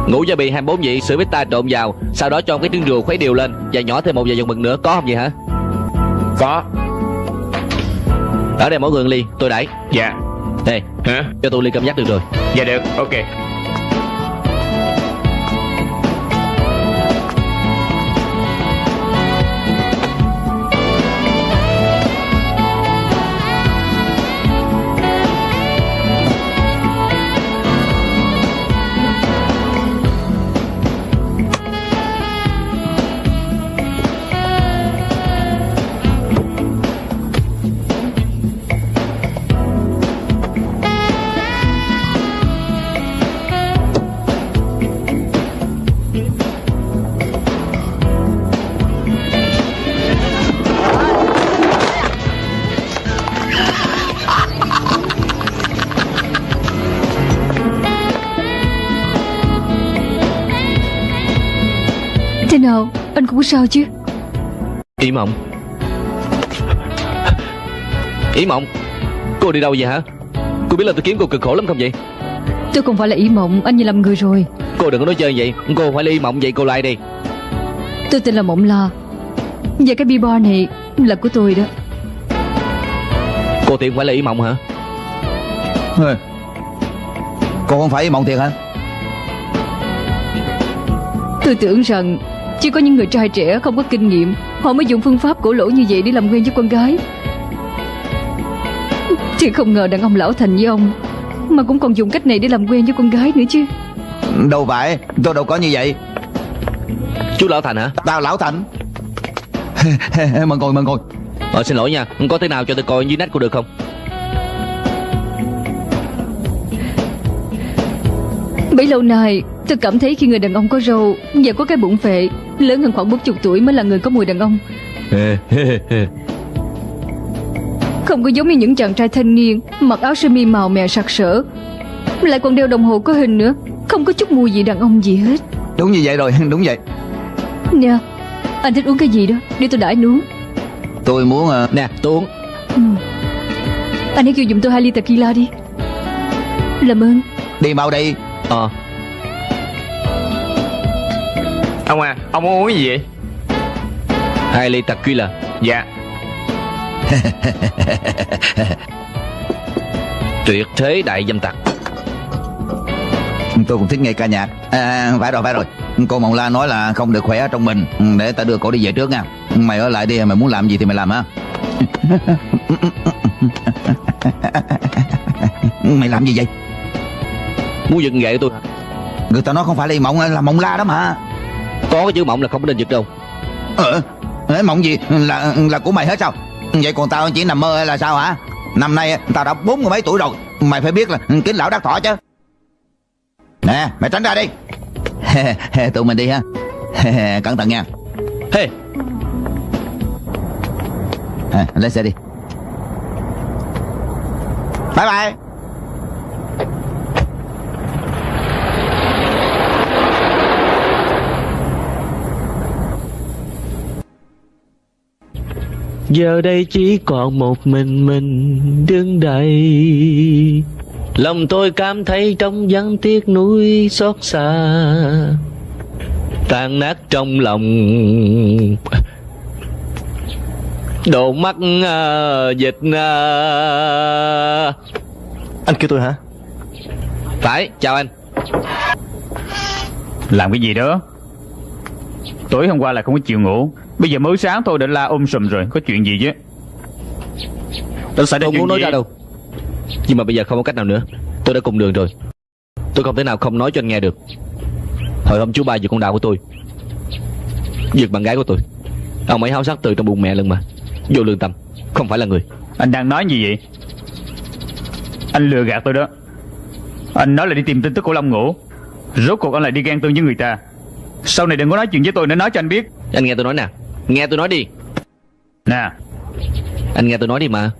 Ngủ gia bì 24 vị sữa bít ta trộn vào Sau đó cho cái trứng rùa khuấy đều lên Và nhỏ thêm một vài dòng mực nữa. Có không vậy hả? Có. Ở đây mỗi người ly Tôi đẩy. Dạ. Ê Hả? cho tôi ly cam giác được rồi. Dạ được Ok sao chứ? Ý mộng. Ý mộng Cô đi đâu vậy hả? Cô biết là tôi kiếm cô cực khổ lắm không vậy? Tôi không phải là ý mộng Anh như làm người rồi. Cô đừng có nói chơi vậy Cô phải là ý mộng vậy cô lại đi. Tôi tên là Mộng La. Và cái bia bar này là của tôi đó. Cô tiện phải là ý mộng hả? Ừ. Cô không phải mộng thiệt hả? Tôi tưởng rằng Chỉ có những người trai trẻ không có kinh nghiệm Họ mới dùng phương pháp cổ lỗ như vậy để làm quen với con gái. Thì không ngờ đàn ông lão thành như ông Mà cũng còn dùng cách này để làm quen với con gái nữa chứ. Đâu phải Tôi đâu có như vậy. Chú Lão Thành hả? Tao lão thành. Mời ngồi mời ngồi Ờ xin lỗi nha Có thế nào cho tôi coi dưới nách cô được không? Bấy lâu nay Tôi cảm thấy khi người đàn ông có râu Và có cái bụng phệ Lớn hơn khoảng 40 tuổi mới là người có mùi đàn ông. <laughs> Không có giống như những chàng trai thanh niên Mặc áo sơ mi màu mè sặc sỡ. Lại còn đeo đồng hồ có hình nữa Không có chút mùi gì đàn ông gì hết. Đúng như vậy rồi <laughs> đúng vậy. Nè Anh thích uống cái gì đó? Để tôi đãi anh uống Tôi muốn ờ, Nè tôi uống. Ừ. Anh hãy kêu giùm tôi hai ly tequila đi. Làm ơn. Đi mau đi Ờ Ông à Ông muốn uống cái gì vậy? Hai ly tequila Dạ. <laughs> Tuyệt thế đại dâm tặc. Tôi cũng thích nghe ca nhạc. À, Phải rồi phải rồi. Cô Mộng La nói là không được khỏe ở trong mình. Để ta đưa cổ đi về trước nha. Mày ở lại đi Mày muốn làm gì thì mày làm ha <laughs> Mày làm gì vậy? Muốn giật gậy tôi Người ta nói không phải là Mộng là Mộng La đó mà Có cái chữ mộng là không có nên giật đâu. Ờ Mộng gì? Là là của mày hết sao? Vậy còn tao chỉ nằm mơ hay là sao hả? Năm nay tao đã bốn mươi mấy tuổi rồi Mày phải biết là kính lão đắc thọ chứ. Nè mày tránh ra đi. <laughs> Tụi mình đi ha. <laughs> Cẩn thận nha. Hey à, Lên xe đi. Bye bye Giờ đây chỉ còn một mình mình đứng đây. Lòng tôi cảm thấy trong vắng tiếc nuối xót xa. Tan nát trong lòng. Độ mắt à, dịch à. Anh kêu tôi hả? Phải, chào anh. Làm cái gì đó? Tối hôm qua là không có chịu ngủ Bây giờ mới sáng thôi đã la ôm sùm rồi. Có chuyện gì chứ? Đã xảy ra Tôi chuyện muốn nói gì ra đâu? Nhưng mà bây giờ không có cách nào nữa. Tôi đã cùng đường rồi. Tôi không thể nào không nói cho anh nghe được. Hồi hôm chú ba giật con đào của tôi Giật bạn gái của tôi. Ông ấy háo sắc từ trong bụng mẹ lần mà. Vô lương tâm Không phải là người. Anh đang nói gì vậy? Anh lừa gạt tôi đó. Anh nói là đi tìm tin tức của Long Ngũ. Rốt cuộc anh lại đi ghen tương với người ta. Sau này đừng có nói chuyện với tôi nữa nói cho anh biết. Anh nghe tôi nói nè Nghe tôi nói đi. Nè. Anh nghe tôi nói đi mà.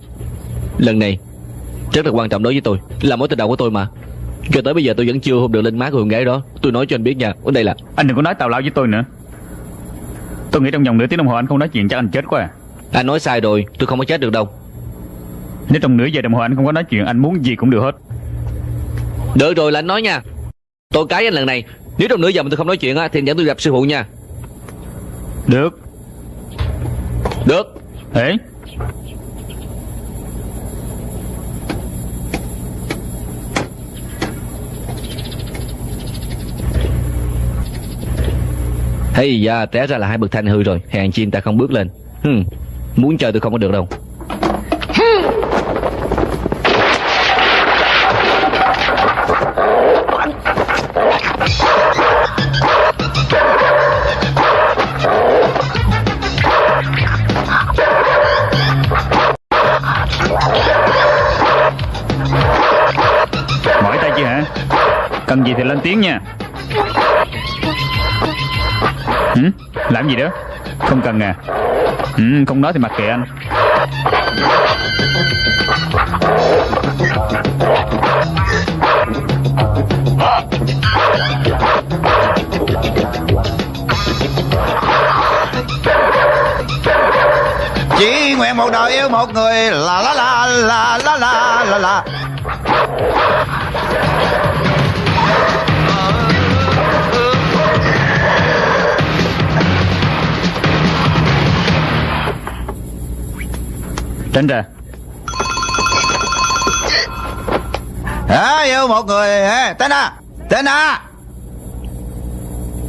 Lần này Rất là quan trọng đối với tôi. Là mối tình đầu của tôi mà. Cho tới bây giờ tôi vẫn chưa hôn được lên má của con gái đó. Tôi nói cho anh biết nha. Ở đây là Anh đừng có nói tào lao với tôi nữa. Tôi nghĩ trong vòng nửa tiếng đồng hồ anh không nói chuyện chắc anh chết quá à. Anh nói sai rồi. Tôi không có chết được đâu. Nếu trong nửa giờ đồng hồ anh không có nói chuyện Anh muốn gì cũng được hết. Được rồi là anh nói nha. Tôi cái anh lần này. Nếu trong nửa giờ mà tôi không nói chuyện á Thì dẫn tôi gặp sư phụ nha. Được Được. Ê. Hay da té ra là hai bậc thanh hư rồi. Hèn chi ta không bước lên. Hừm, Muốn chơi tôi không có được đâu Cần gì thì lên tiếng nha. Hử? Làm gì đó? Không cần à? Ừ, Không nói thì mặc kệ anh. Chỉ nguyện một đời yêu một người. La la la la la la la la. Tránh ra. À, Yêu một người à, Tên à Tên à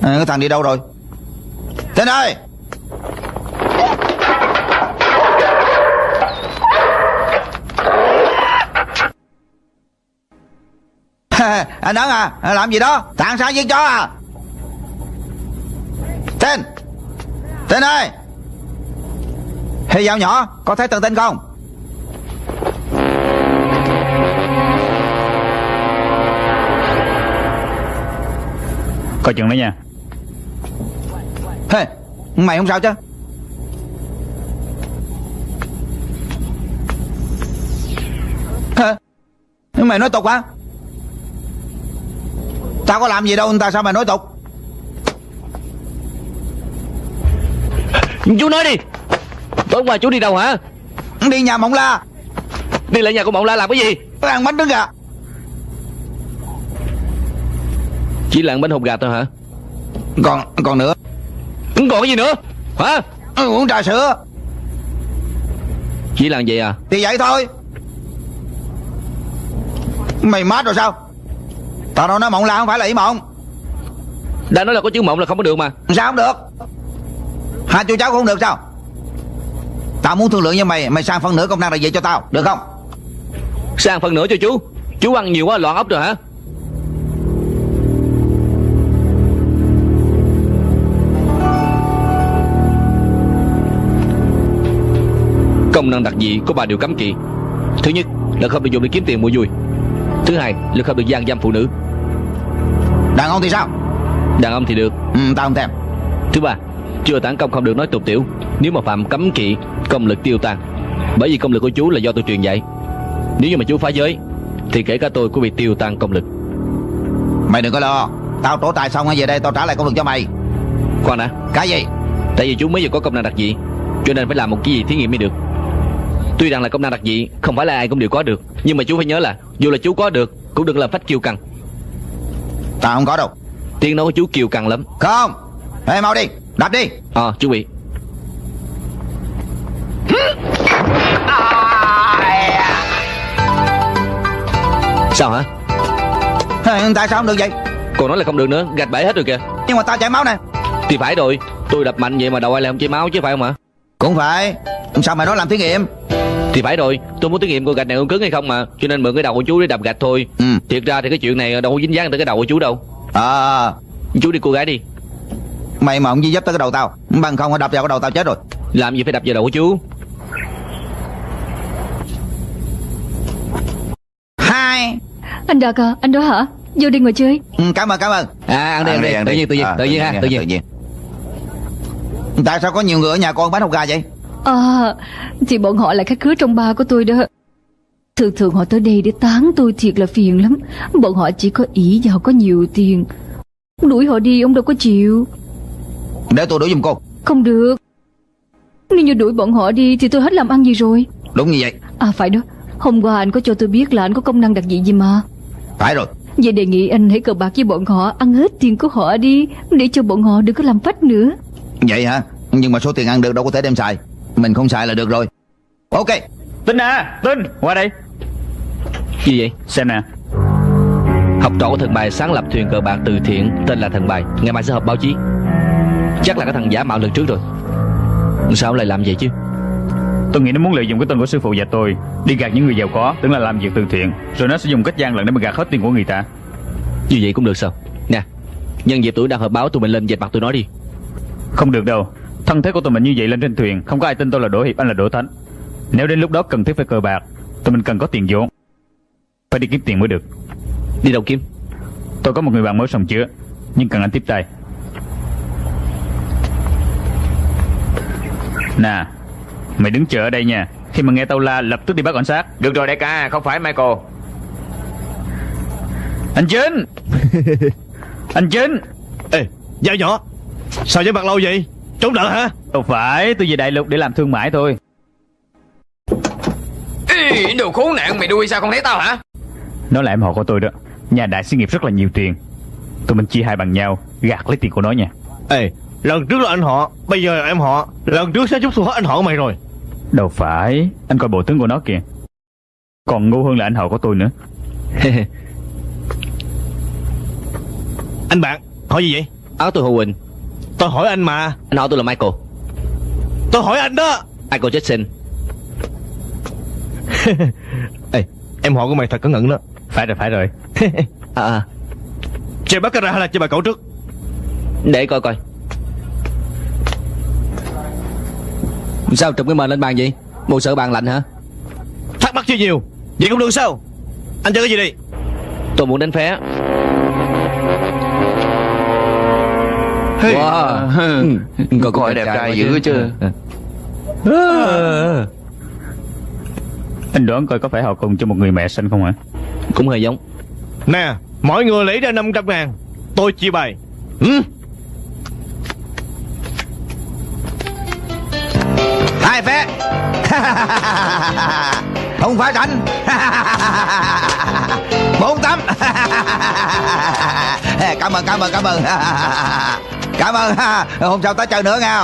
à, Cái thằng đi đâu rồi? Tên ơi. Anh ấn à làm gì đó? Tạng sao giết chó à? Tên tên ơi hay dao nhỏ có thấy tường tên không? Coi chừng đó nha. Hey, mày không sao chứ? Hả? Mày nói tục hả? Tao có làm gì đâu Tao sao mày nói tục? Chú nói đi Tối qua chú đi đâu hả? Đi nhà mộng la. Đi lại nhà của mộng la làm cái gì? Tao ăn bánh trứng gà Chỉ là ăn bánh hộp gà thôi hả? Còn còn nữa. Còn cái gì nữa? Hả? Ừ, Uống trà sữa. Chỉ là vậy à? Thì vậy thôi. Mày mát rồi sao? Tao đâu nói mộng la không phải là ý mộng. Đã nói là có chữ mộng là không có được mà. Sao không được? Hai chú cháu cũng không được sao Tao muốn thương lượng với mày Mày sang phân nửa công năng là vậy cho tao Được không? Sang phần nữa cho chú. Chú ăn nhiều quá loạn ốc rồi hả? Công năng đặc dị có ba điều cấm kỵ. Thứ nhất là không được dùng để kiếm tiền mua vui. Thứ hai là không được gian dâm phụ nữ. Đàn ông thì sao? Đàn ông thì được. Ừ, Tao không thèm. Thứ ba Chưa tản công không được nói tục tiểu. Nếu mà phạm cấm kỵ Công lực tiêu tan. Bởi vì công lực của chú là do tôi truyền dạy. Nếu như mà chú phá giới Thì kể cả tôi cũng bị tiêu tan công lực. Mày đừng có lo. Tao trổ tài xong về đây tao trả lại công lực cho mày. Khoan đã. Cái gì? Tại vì chú mới vừa có công năng đặc dị Cho nên phải làm một cái gì thí nghiệm mới được. Tuy rằng là công năng đặc dị Không phải là ai cũng đều có được Nhưng mà chú phải nhớ là Dù là chú có được Cũng đừng làm phách kiêu căng. Ta không có đâu. Tiếng nói của chú kiêu căng lắm. Không. Ê mau đi. Đập đi. Ờ chú bị Sao hả? Tại sao không được vậy? Còn nói là không được nữa Gạch bể hết rồi kìa. Nhưng mà ta chảy máu nè. Thì phải rồi Tôi đập mạnh vậy mà đầu ai lại không chảy máu chứ phải không hả Cũng phải. Sao mày nói làm thí nghiệm? Thì phải rồi Tôi muốn thí nghiệm coi gạch này có cứng hay không mà Cho nên mượn cái đầu của chú để đập gạch thôi. Ừ. Thiệt ra thì cái chuyện này đâu có dính dáng tới cái đầu của chú đâu. Ờ Chú đi cô gái đi. Mày mà không gì giúp tới cái đầu tao Bằng không đập vào cái đầu tao chết rồi. Làm gì phải đập vào đầu của chú Hai Anh Đạt à Anh đó hả? Vô đi ngồi chơi. Ừ, Cảm ơn cảm ơn. À ăn đi ăn đi. Tự nhiên tự nhiên Ờ, tự nhiên ha tự nhiên. Tại sao có nhiều người ở nhà con bán hột gà vậy? À Thì bọn họ là khách khứa trong ba của tôi đó. Thường thường họ tới đây để tán tôi thiệt là phiền lắm. Bọn họ chỉ có ý và họ có nhiều tiền. Đuổi họ đi ông đâu có chịu. Để tôi đuổi giùm cô. Không được. Nếu như đuổi bọn họ đi Thì tôi hết làm ăn gì rồi. Đúng như vậy. À phải đó Hôm qua anh có cho tôi biết là anh có công năng đặc dị gì mà. Phải rồi. Vậy đề nghị anh hãy cờ bạc với bọn họ Ăn hết tiền của họ đi Để cho bọn họ đừng có làm phách nữa. Vậy hả? Nhưng mà số tiền ăn được đâu có thể đem xài. Mình không xài là được rồi. Ok. Tinh à Tinh Qua đây. Gì vậy? Xem nè. Học trò của thần bài sáng lập thuyền cờ bạc từ thiện Tên là thần bài. Ngày mai sẽ họp báo chí. Chắc là cái thằng giả mạo lần trước rồi. Sao lại làm vậy chứ Tôi nghĩ nó muốn lợi dụng cái tên của sư phụ và tôi Đi gạt những người giàu có Tưởng là làm việc từ thiện Rồi nó sẽ dùng cách gian lận để mà gạt hết tiền của người ta. Như vậy cũng được sao? Nè Nhân dịp tuổi đang họp báo tụi mình lên dẹp mặt tụi nó đi. Không được đâu. Thân thế của tụi mình như vậy lên trên thuyền Không có ai tin tôi là Đỗ Hiệp Anh là Đỗ Thánh. Nếu đến lúc đó cần thiết phải cờ bạc Tụi mình cần có tiền vốn. Phải đi kiếm tiền mới được. Đi đâu kiếm? Tôi có một người bạn mới sòng chứa Nhưng cần anh tiếp tay. Nè Mày đứng chờ ở đây nha. Khi mà nghe tao la lập tức đi bắt cảnh sát. Được rồi đại ca. Không phải Michael. Anh Chính! <laughs> Anh Chính! Ê Dao nhỏ. Sao với mặt lâu vậy? Trốn nợ hả? Đâu phải tôi về đại lục để làm thương mại thôi. Ê, đồ khốn nạn mày đuôi sao không thấy tao hả? Nó là em họ của tôi đó. Nhà đại xí nghiệp rất là nhiều tiền. Tụi mình chia hai bằng nhau Gạt lấy tiền của nó nha. Ê Lần trước là anh họ Bây giờ là em họ. Lần trước sẽ chút tôi hết anh họ của mày rồi Đâu phải Anh coi bộ tướng của nó kìa. Còn ngu hơn là anh họ của tôi nữa. <laughs> Anh bạn Hỏi gì vậy? Áo tôi Hồ Quỳnh. Tôi hỏi anh mà. Anh họ tôi là Michael. Tôi hỏi anh đó. Michael Jackson. <laughs> Ê Em họ của mày thật cẩn thận đó. Phải rồi phải rồi. <laughs> À, à. Chơi bắt ra hay là chơi bà cậu trước? Để coi coi Sao trùm cái mền lên bàn vậy? Bộ sợ bàn lạnh hả? Thắc mắc chưa nhiều. Vậy cũng được sao? Anh chơi cái gì đi? Tôi muốn đánh phé. Hey. Wow. Ừ. Coi Coi đẹp trai dữ chứ. Anh đoán coi có phải họ cùng cho một người mẹ sinh không hả? Cũng hơi giống. Nè Mọi người lấy ra 500 ngàn. Tôi chia bài ừ. Hai phé <laughs> Không phải rảnh. <laughs> Bốn tấm <laughs> Cảm ơn cảm ơn cảm ơn. Cảm ơn. Hôm sau tới chơi nữa nghe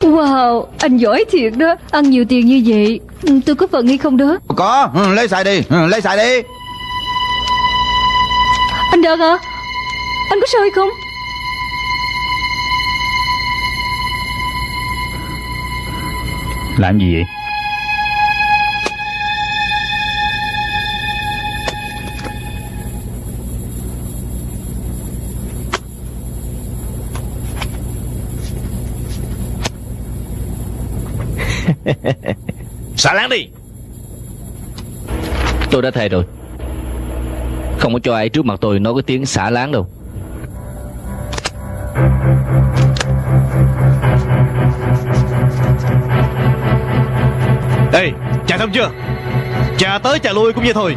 Wow Anh giỏi thiệt đó. Ăn nhiều tiền như vậy. Tôi có phần hay không đó? Có. Ừ, lấy xài đi. Ừ, Lấy xài đi. Anh Đạt à Anh có sao hay không Làm gì vậy? <laughs> Xả láng đi. Tôi đã thề rồi. Không có cho ai trước mặt tôi nói cái tiếng xả láng đâu Ê Trà xong chưa? Trà tới trà lui cũng vậy thôi.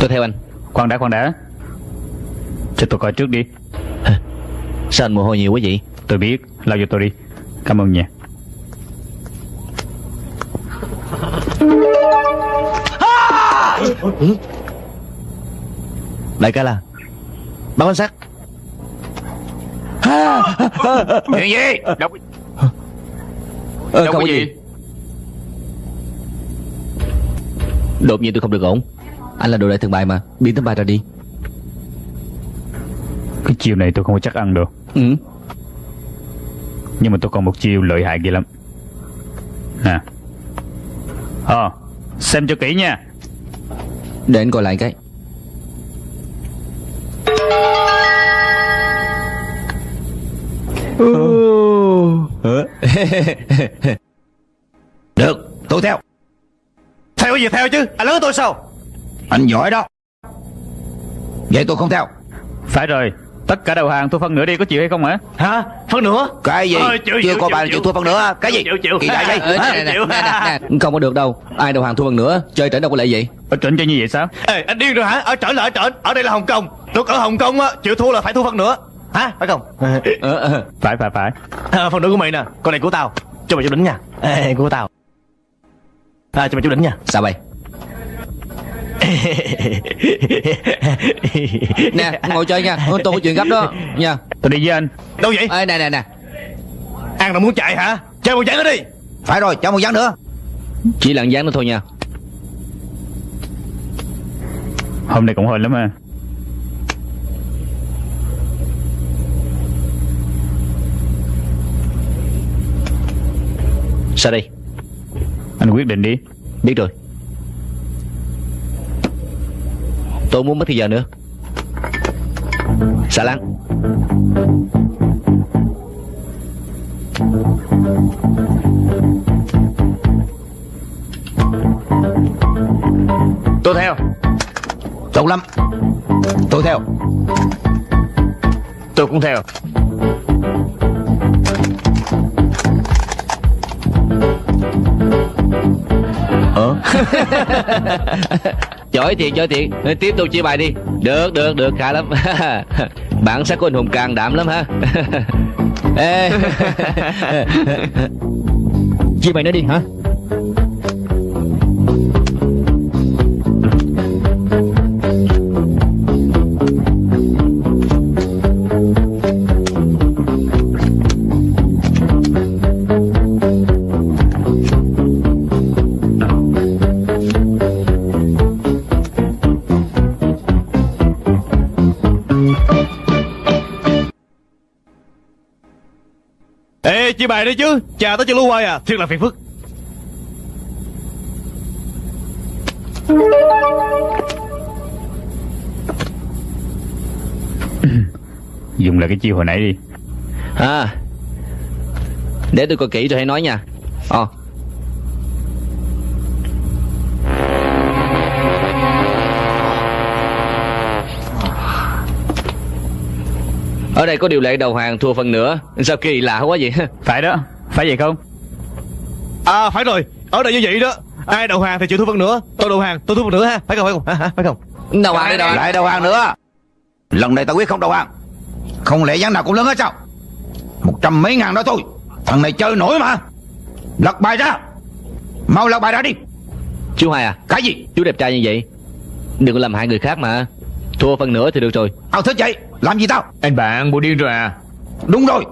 Tôi theo anh. Khoan đã khoan đã. Cho tôi coi trước đi. Sao anh mồ hôi nhiều quá vậy? Tôi biết. Lau cho tôi đi. Cảm ơn nha. Đại ca là. Báo quan sát Chuyện gì? Đâu, ờ, đâu có gì. Đột nhiên tôi không được ổn. Anh là đồ đại thần bài mà. Biến tấm bài ra đi. Cái chiều này tôi không có chắc ăn được. Ừ. Nhưng mà tôi còn một chiêu lợi hại ghê lắm. Nè. Ờ Xem cho kỹ nha. Để anh coi lại cái <laughs> Được tôi theo. Theo cái gì theo chứ? Anh lớn tôi sao? Anh giỏi đó. Vậy tôi không theo. Phải rồi Tất cả đầu hàng thu phân nửa đi có chịu hay không hả? Hả? Phân nữa Cái gì? Ờ, chịu, Chưa chịu, có chịu, bàn chịu. chịu thua phân nữa Cái gì? Chịu, chịu. Kỳ đại đây Ờ, nè, nè, nè, nè. Không có được đâu. Ai đầu hàng thua bằng nữa Chơi trở đâu có lệ vậy Ở trịnh cho như vậy sao? Ê anh điên rồi hả? Ở trển là ở trển Ở đây là Hồng Kông. Tôi ở Hồng Kông á Chịu thua là phải thua phân nữa Hả? Phải không? Ờ, ờ. Phải phải phải. À, Phần nữa của mày nè. Con này của tao. Cho mày chút đỉnh nha. Ê, của tao. À, Cho mày chút đỉnh nha. Sao vậy <laughs> Nè ngồi chơi nha. Tôi có chuyện gấp đó. Nha. Tôi đi với anh. Đâu vậy? Ê, nè nè nè. Ăn là muốn chạy hả? Chơi một giảng nữa đi. Phải rồi cho một gián nữa. Chỉ là dáng nữa thôi nha. Hôm nay cũng hên lắm ha Sao đây? Anh quyết định đi. Biết rồi. Tôi muốn mất thời giờ nữa. Xà lăng Tôi theo. Tốt lắm Tôi theo. Tôi cũng theo. Giỏi <laughs> thiệt giỏi thiệt. Ờ, Tiếp tục chia bài đi. Được được được khá lắm. <laughs> Bản sắc của anh hùng can đảm lắm ha. <laughs> Ê. Chia mày nữa đi hả chia bài đi chứ. Chà tới chưa lưu hoài à Thiệt là phiền phức. <laughs> Dùng lại cái chiêu hồi nãy đi. À Để tôi coi kỹ rồi hãy nói nha. Ờ Ở đây có điều lệ đầu hàng thua phần nữa. Sao kỳ lạ quá vậy? <laughs> Phải đó. Phải vậy không? À phải rồi. Ở đây như vậy đó. Ai đầu hàng thì chịu thua phân nữa. Tôi đầu hàng tôi thua phân nữa ha. Phải không phải không? Hả, hả? Phải không? Đầu hàng đi đầu hàng. Lại đầu hàng nữa. Lần này tao quyết không đầu hàng. Không lẽ gián nào cũng lớn hết sao? Một trăm mấy ngàn đó thôi. Thằng này chơi nổi mà. Lật bài ra. Mau lật bài ra đi. Chú Hai à? Cái gì? Chú đẹp trai như vậy. Đừng có làm hại người khác mà. Thua phần nữa thì được rồi. Tao thích vậy Làm gì tao Anh bạn bộ điên rồi à Đúng rồi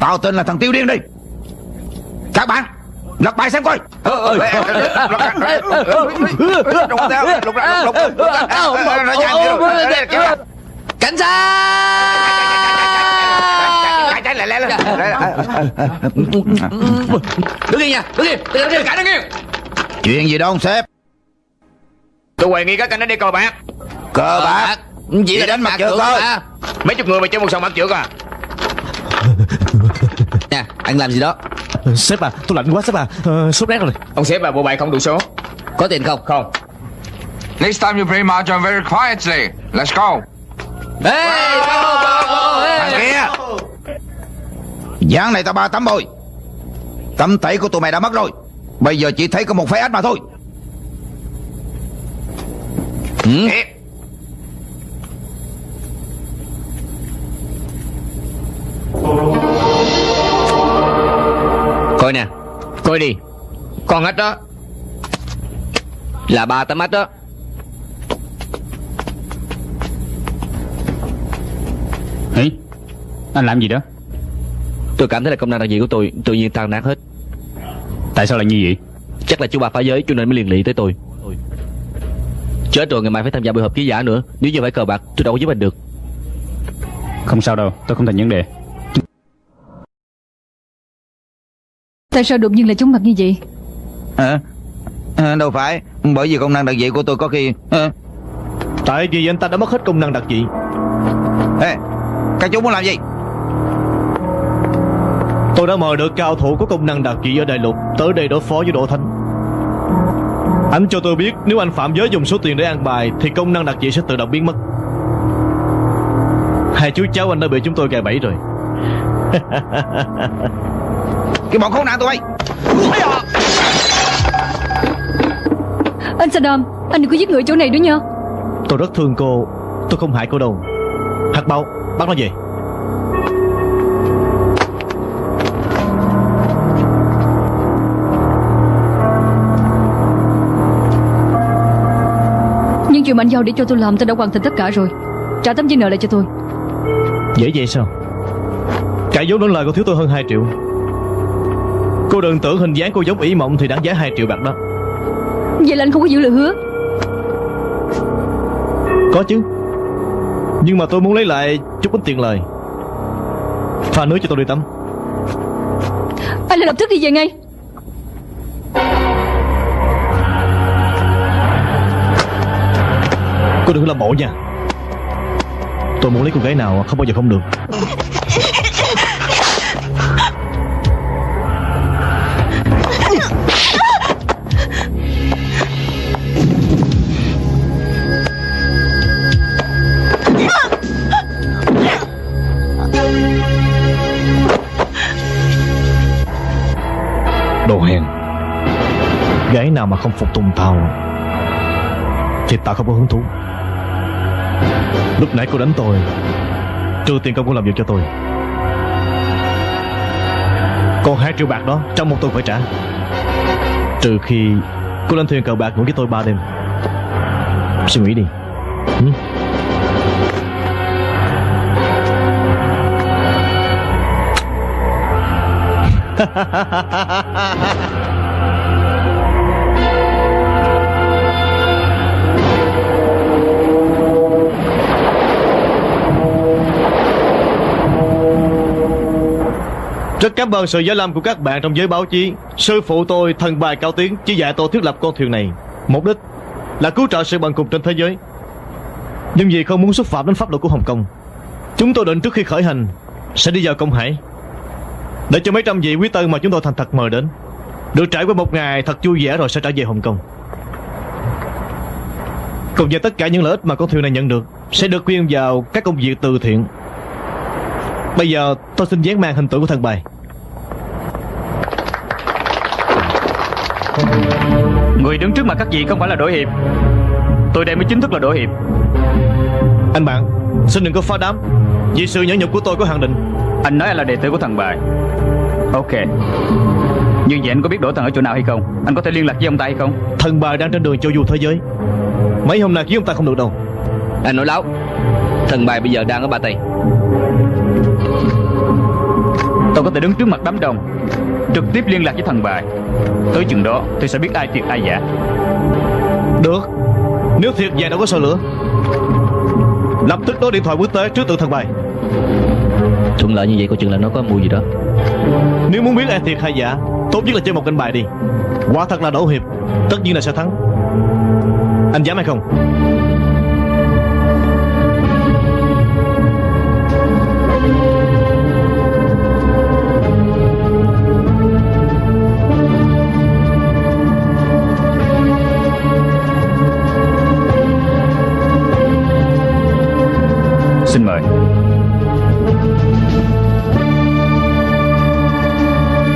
Tao tên là thằng Tiêu Điên đi Các bạn Lật bài xem coi Cảnh sát Đứng yên nha Đứng yên Đứng yên Cả đứng yên Chuyện gì đó ông sếp Tôi hoài nghi các anh đi cờ bạc Cờ bạc Chỉ là đánh mặt trượt thôi. mà. Mấy chục người mà chơi một sòng bạc trượt à <laughs> Nè anh làm gì đó Sếp à tôi lạnh quá sếp à ờ, Sốt rét rồi Ông sếp à bộ bài không đủ số Có tiền không Không Next time you play mahjong very quietly. Let's go. Ê bravo, bravo, ê. Thằng kia Gián này tao ba tấm rồi Tấm tẩy của tụi mày đã mất rồi Bây giờ chỉ thấy có một phái ách mà thôi Ừ. Coi nè Coi đi. Con ếch đó. Là ba tấm ếch đó. Ý Anh làm gì đó? Tôi cảm thấy là công năng đặc gì của tôi tự nhiên tan nát hết. Tại sao lại như vậy? Chắc là chú ba phá giới cho nên mới liền lị tới tôi. Chết rồi ngày mai phải tham gia buổi họp ký giả nữa. Nếu như phải cờ bạc tôi đâu có giúp anh được. Không sao đâu tôi không thành vấn đề. Tại sao đột nhiên lại chóng mặt như vậy? Hả? À, đâu phải. Bởi vì công năng đặc dị của tôi có khi à, Tại vì anh ta đã mất hết công năng đặc dị. Ê Các chú muốn làm gì? Tôi đã mời được cao thủ có công năng đặc dị ở đại lục Tới đây đối phó với Đỗ Thánh. Anh cho tôi biết Nếu anh phạm giới dùng số tiền để ăn bài Thì công năng đặc dị sẽ tự động biến mất. Hai chú cháu anh đã bị chúng tôi gài bẫy rồi <laughs> Cái bọn khốn nạn tụi bay. Anh Saddam Anh đừng có giết người ở chỗ này nữa nha. Tôi rất thương cô. Tôi không hại cô đâu. Hạt bao Bắt nó về Nhưng chuyện mà anh giao để cho tôi làm Tôi đã hoàn thành tất cả rồi. Trả tấm giấy nợ lại cho tôi. Dễ vậy sao? Cả vốn lẫn lời cô thiếu tôi hơn 2 triệu Cô đừng tưởng hình dáng cô giống ý mộng Thì đáng giá 2 triệu bạc đó. Vậy là anh không có giữ lời hứa. Có chứ. Nhưng mà tôi muốn lấy lại chút ít tiền lời. Pha nước cho tôi đi tắm. Anh lại lập tức đi về ngay. Cô đừng có làm bộ nha. Tôi muốn lấy cô gái nào không bao giờ không được Đồ hèn. Gái nào mà không phục tùng tao, Thì tao không có hứng thú. Lúc nãy cô đánh tôi Trừ tiền công cô làm việc cho tôi. Còn hai triệu bạc đó, Trong một tuần phải trả. Trừ khi cô lên thuyền cờ bạc ngủ với tôi ba đêm. Suy nghĩ đi. Ừ? <laughs> Rất cảm ơn sự giải lâm của các bạn trong giới báo chí. Sư phụ tôi, thần bài cao tiếng, Chỉ dạy tôi thiết lập con thuyền này. Mục đích là cứu trợ sự bần cùng trên thế giới. Nhưng vì không muốn xúc phạm đến pháp luật của Hồng Kông, Chúng tôi định trước khi khởi hành Sẽ đi vào Công Hải, Để cho mấy trăm vị quý tân mà chúng tôi thành thật mời đến. Được trải qua một ngày thật vui vẻ rồi sẽ trở về Hồng Kông. Cùng với tất cả những lợi ích mà con thuyền này nhận được, Sẽ được quyên vào các công việc từ thiện. Bây giờ tôi xin dán mang hình tượng của thần bài. Người đứng trước mặt các vị không phải là đội hiệp. Tôi đây mới chính thức là đội hiệp. Anh bạn Xin đừng có phá đám. Vì sự nhẫn nhục của tôi có hạn định. Anh nói anh là đệ tử của thằng bài. Ok. Nhưng vậy anh có biết đỗ thần ở chỗ nào hay không? Anh có thể liên lạc với ông ta hay không? Thần bài đang trên đường châu du thế giới. Mấy hôm nay kiếm ông ta không được đâu. Anh nói láo. Thần bài bây giờ đang ở Ba Tây. Tôi có thể đứng trước mặt đám đông trực tiếp liên lạc với thằng bài tới chừng đó tôi sẽ biết ai thiệt ai giả. Được. Nếu thiệt vậy đâu có sợ lửa. Lập tức đối điện thoại quốc tế trước tượng thần bài Thuận lợi như vậy coi chừng là nó có mùi gì đó. Nếu muốn biết ai thiệt hay giả Tốt nhất là chơi một canh bài đi. Quả thật là đổ hiệp Tất nhiên là sẽ thắng. Anh dám hay không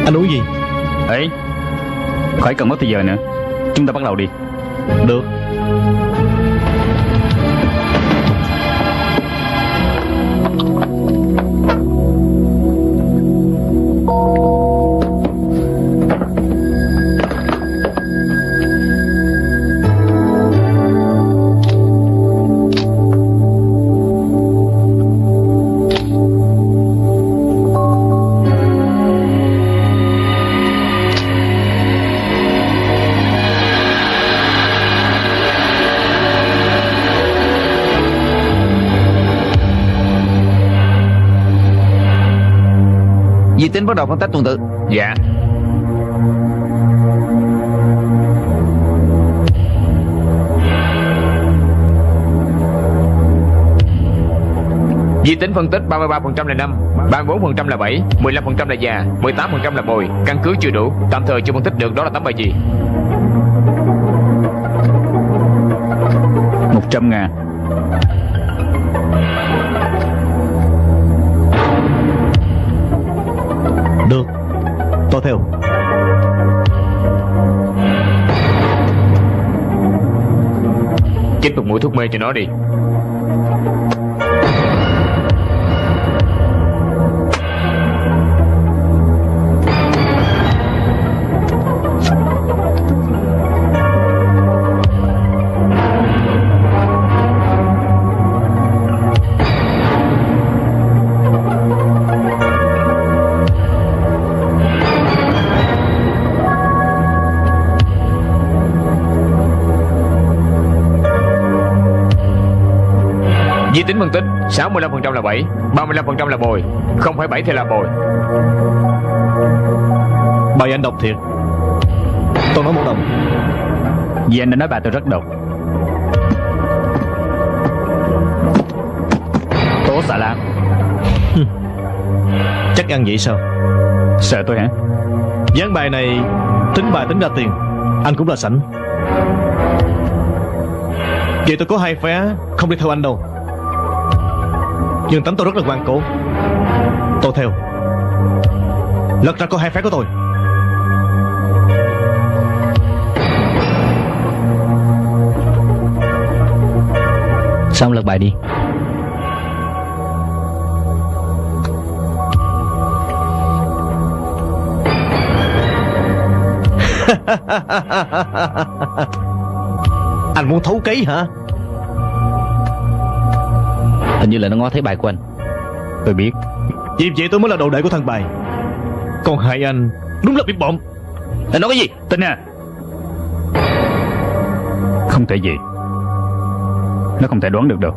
Anh uống gì? Ấy khỏi cần mất thời giờ nữa. Chúng ta bắt đầu đi. Được Di tính bắt đầu phân tách tuần tự. Dạ. Di tính phân tích 33% là 5 34% là 7 15% là già 18% là bồi. Căn cứ chưa đủ, Tạm thời chưa phân tích được, đó là tấm bài gì 100 ngàn. Một mũi thuốc mê cho nó đi. Tính phân tích 65% là 7 35% là bồi Không phải 7 thì là bồi. Bài anh đọc thiệt. Tôi nói một đồng. Vì anh đã nói bà tôi rất độc. Tố xà lam <laughs> Chắc ăn vậy sao? Sợ tôi hả? Dán bài này Tính bài tính ra tiền Anh cũng là sảnh. Vậy tôi có hai vé Không đi theo anh đâu Nhưng tánh tôi rất là ngoan cố. Tôi theo Lật ra có hai vé của tôi. Xong lật bài đi? <laughs> Anh muốn thấu cấy hả Hình như là nó ngó thấy bài của anh. Tôi biết. Vì vậy tôi mới là đồ đệ của thằng bài. Còn hai anh Đúng là bị bộn Anh nói cái gì? Tin à. Không thể gì. Nó không thể đoán được đâu.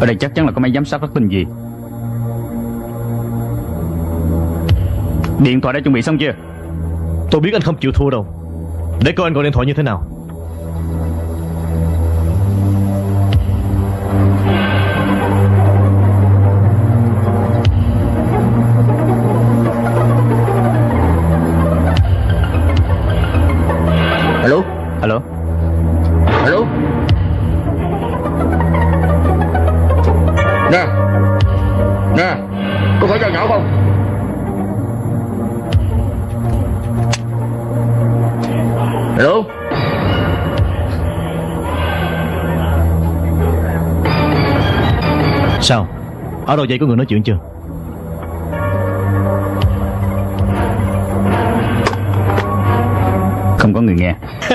Ở đây chắc chắn là có máy giám sát rất tinh gì. Điện thoại đã chuẩn bị xong chưa? Tôi biết anh không chịu thua đâu. Để coi anh gọi điện thoại như thế nào Ở đầu dây có người nói chuyện chưa? Không có người nghe. <laughs>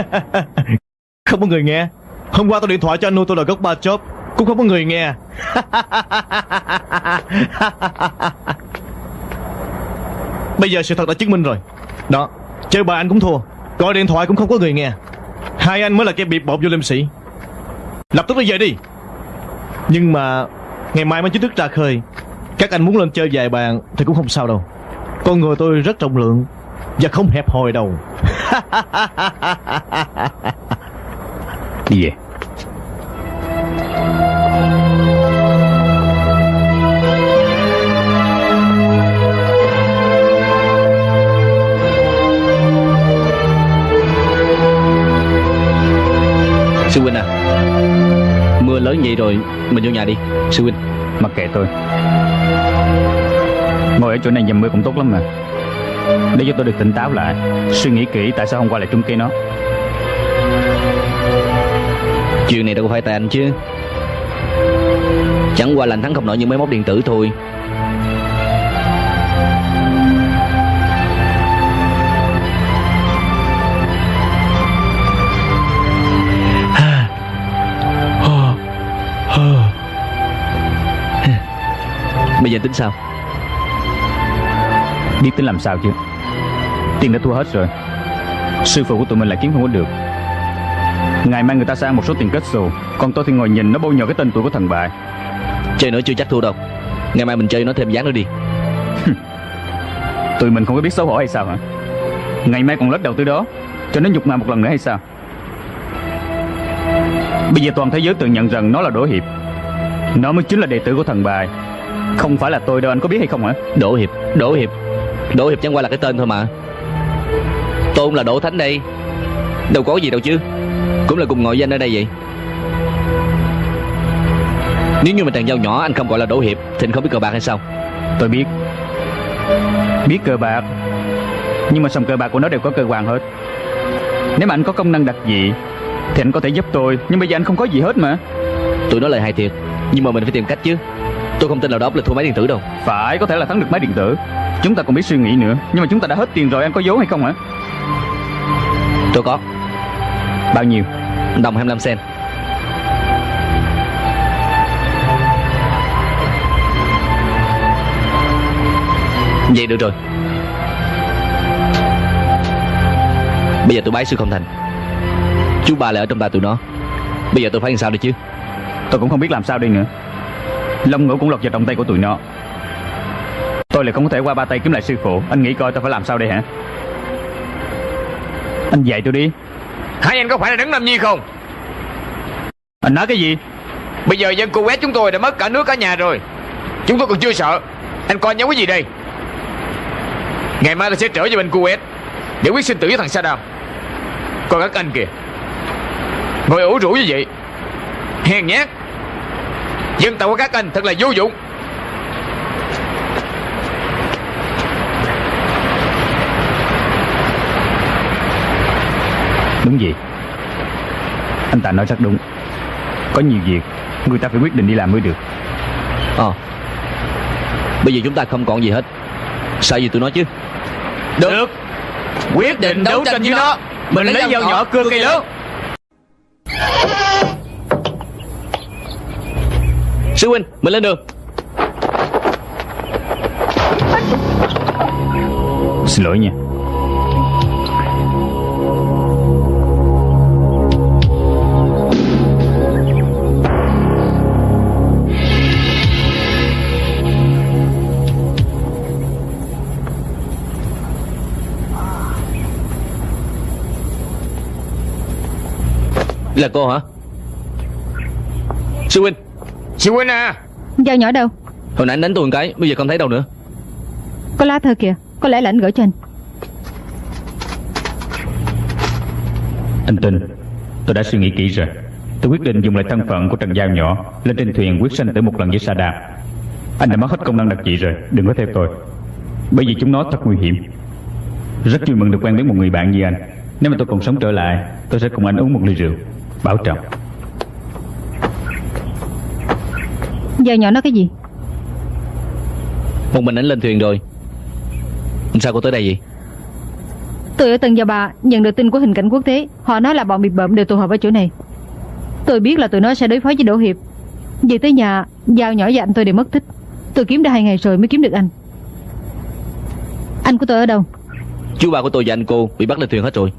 Không có người nghe. Hôm qua tôi điện thoại cho anh nuôi tôi là gốc ba chốt Cũng không có người nghe. <laughs> Bây giờ sự thật đã chứng minh rồi. Đó Chơi bài anh cũng thua. Gọi điện thoại cũng không có người nghe. Hai anh mới là kẻ bị bột vô liêm sĩ Lập tức đi về đi. Nhưng mà Ngày mai mới chính thức ra khơi. Các anh muốn lên chơi vài bàn Thì cũng không sao đâu. Con người tôi rất trọng lượng Và không hẹp hòi đâu. Đi về Sư huynh à Mưa lớn vậy rồi mình vô nhà đi Sư huynh. Mặc kệ tôi. Ngồi ở chỗ này dầm mưa cũng tốt lắm mà. Để cho tôi được tỉnh táo lại Suy nghĩ kỹ tại sao hôm qua lại trúng cây nó. Chuyện này đâu có phải tại anh chứ. Chẳng qua là anh thắng không nổi những máy móc điện tử thôi Bây giờ tính sao? Biết tính làm sao chứ? Tiền đã thua hết rồi. Sư phụ của tụi mình lại kiếm không có được. Ngày mai người ta sẽ ăn một số tiền kết xù. Còn tôi thì ngồi nhìn nó bôi nhọ cái tên tuổi của thần bại Chơi nữa chưa chắc thua đâu. Ngày mai mình chơi nó thêm dáng nữa đi. Tụi mình không có biết xấu hổ hay sao hả? Ngày mai còn lết đầu tư đó Cho nó nhục mạ một lần nữa hay sao? Bây giờ toàn thế giới tự nhận rằng nó là Đỗ Hiệp. Nó mới chính là đệ tử của thần bài Không phải là tôi đâu anh có biết hay không hả? Đỗ Hiệp Đỗ Hiệp. Đỗ Hiệp chẳng qua là cái tên thôi mà. Tôn là Đỗ Thánh đây. Đâu có gì đâu chứ. Cũng là cùng ngồi danh ở đây vậy. Nếu như mà thằng dao nhỏ anh không gọi là Đỗ Hiệp Thì anh không biết cờ bạc hay sao? Tôi biết. Biết cờ bạc. Nhưng mà sòng cờ bạc của nó đều có cơ quan hết. Nếu mà anh có công năng đặc dị Thì anh có thể giúp tôi. Nhưng bây giờ anh không có gì hết mà. Tụi nó lời hại thiệt Nhưng mà mình phải tìm cách chứ Tôi không tin là đó là thua máy điện tử đâu. Phải có thể là thắng được máy điện tử. Chúng ta còn biết suy nghĩ nữa. Nhưng mà chúng ta đã hết tiền rồi anh có vốn hay không hả? Tôi có. Bao nhiêu? Đồng 25 sen Vậy được rồi. Bây giờ tôi bái sư không thành. Chú ba lại ở trong tay tụi nó. Bây giờ tôi phải làm sao đây chứ? Tôi cũng không biết làm sao đây nữa Long ngũ cũng lọt vào trong tay của tụi nó. Tôi lại không có thể qua ba tay kiếm lại sư phụ. Anh nghĩ coi tôi phải làm sao đây hả? Anh dạy tôi đi. Hai anh có phải là đứng làm nhi không? Anh nói cái gì? Bây giờ dân Kuwait chúng tôi đã mất cả nước cả nhà rồi. Chúng tôi còn chưa sợ. Anh coi nhắm cái gì đây? Ngày mai tôi sẽ trở về bên Kuwait Để quyết sinh tử với thằng Saddam Còn các anh kìa. Ngồi ủ rũ như vậy. Hèn nhát Dân tộc của các anh thật là vô dụng. Đúng vậy. Anh ta nói rất đúng. Có nhiều việc Người ta phải quyết định đi làm mới được. Ờ. Bây giờ chúng ta không còn gì hết. Sao gì tụi nó chứ? Được, Quyết định đấu tranh với nó. Mình lấy dao nhỏ cưa cây lớn Sư huynh Mình lên đường. Xin lỗi nha. Là cô hả? Sư huynh Sư huynh à. Dao nhỏ đâu? Hồi nãy anh đánh tôi một cái Bây giờ không thấy đâu nữa. Có lá thơ kìa Có lẽ là anh gửi cho anh. Anh tin Tôi đã suy nghĩ kỹ rồi. Tôi quyết định dùng lại thân phận của Trần Giao nhỏ Lên trên thuyền quyết sinh tử một lần với Sa Anh đã mất hết công năng đặc trị rồi Đừng có theo tôi. Bởi vì chúng nó thật nguy hiểm. Rất vui mừng được quen biết một người bạn như anh. Nếu mà tôi còn sống trở lại Tôi sẽ cùng anh uống một ly rượu. Bảo trọng Dao nhỏ nói cái gì? Một mình anh lên thuyền rồi. Sao cô tới đây vậy? Tôi ở Tân Gia Ba nhận được tin của hình cảnh quốc tế. Họ nói là bọn bị bợm đều tụ họp ở chỗ này. Tôi biết là tụi nó sẽ đối phó với Đỗ Hiệp. Về tới nhà Dao nhỏ và anh tôi đều mất tích. Tôi kiếm đã hai ngày rồi mới kiếm được anh. Anh của tôi ở đâu? Chú ba của tôi và anh cô Bị bắt lên thuyền hết rồi.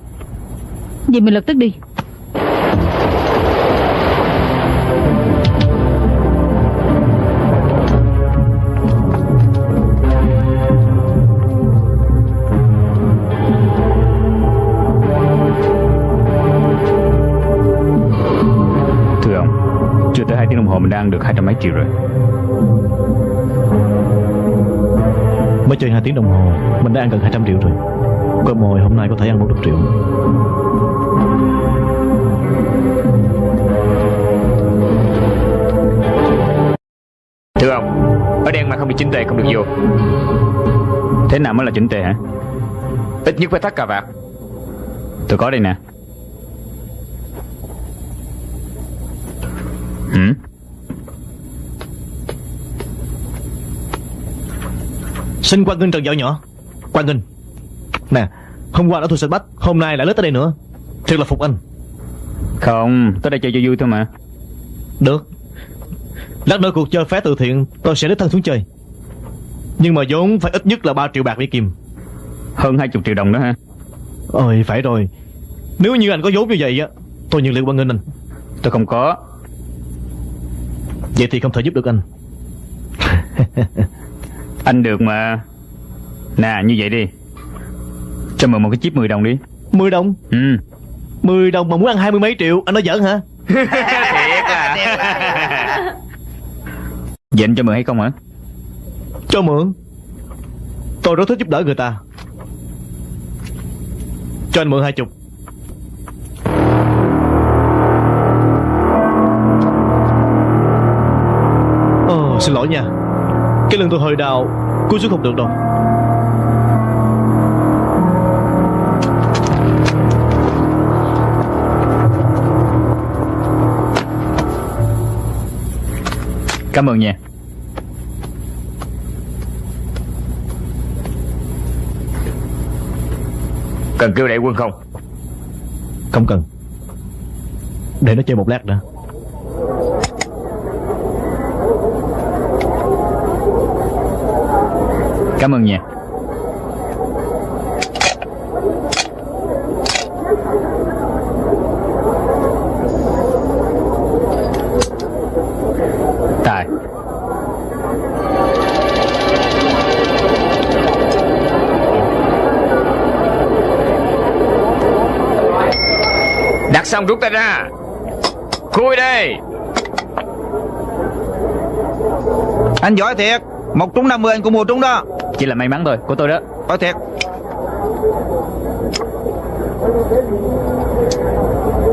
Vậy mình lập tức đi tới 2 tiếng đồng hồ mình ăn được hai trăm mấy triệu rồi. Mới chơi 2 tiếng đồng hồ Mình đã ăn gần 200 triệu rồi. Con mồi hôm nay có thể ăn 100 triệu Thưa ông Ở đen mà không bị chính tề không được vô. Thế nào mới là chỉnh tề hả? Ít nhất phải thắt cà vạt. Tôi có đây nè Xin quan nghênh Trần Dạo nhỏ. Quan nghênh Nè Hôm qua đã thua sạch bách Hôm nay lại lết tới đây nữa. Thật là phục anh. Không Tôi đây chơi cho vui thôi mà. Được. Lát nữa cuộc chơi phé từ thiện Tôi sẽ đích thân xuống chơi. Nhưng mà vốn phải ít nhất là 3 triệu bạc Mỹ Kim Hơn 20 triệu đồng đó ha. Ôi phải rồi. Nếu như anh có vốn như vậy á Tôi nhận liệu quan nghênh anh. Tôi không có. Vậy thì không thể giúp được anh <laughs> Anh được mà. Nè như vậy đi. Cho mượn một cái chip 10 đồng đi. 10 đồng? Ừ. 10 đồng mà muốn ăn hai mươi mấy triệu Anh nói giỡn hả? <laughs> Thiệt à. Vậy anh cho mượn hay không hả? Cho mượn. Tôi rất thích giúp đỡ người ta. Cho anh mượn hai chục. Ồ, xin lỗi nha Cái lưng tôi hơi đau. Cúi xuống không được đâu Cảm ơn nha. Cần kêu đại quân không? Không cần. Để nó chơi một lát nữa Cảm ơn nha. Tài. Đặt xong rút tay ra. Khui đây Anh giỏi thiệt. Một trúng 50 anh cũng mua trúng đó. Chỉ là may mắn thôi Của tôi đó. Có thiệt.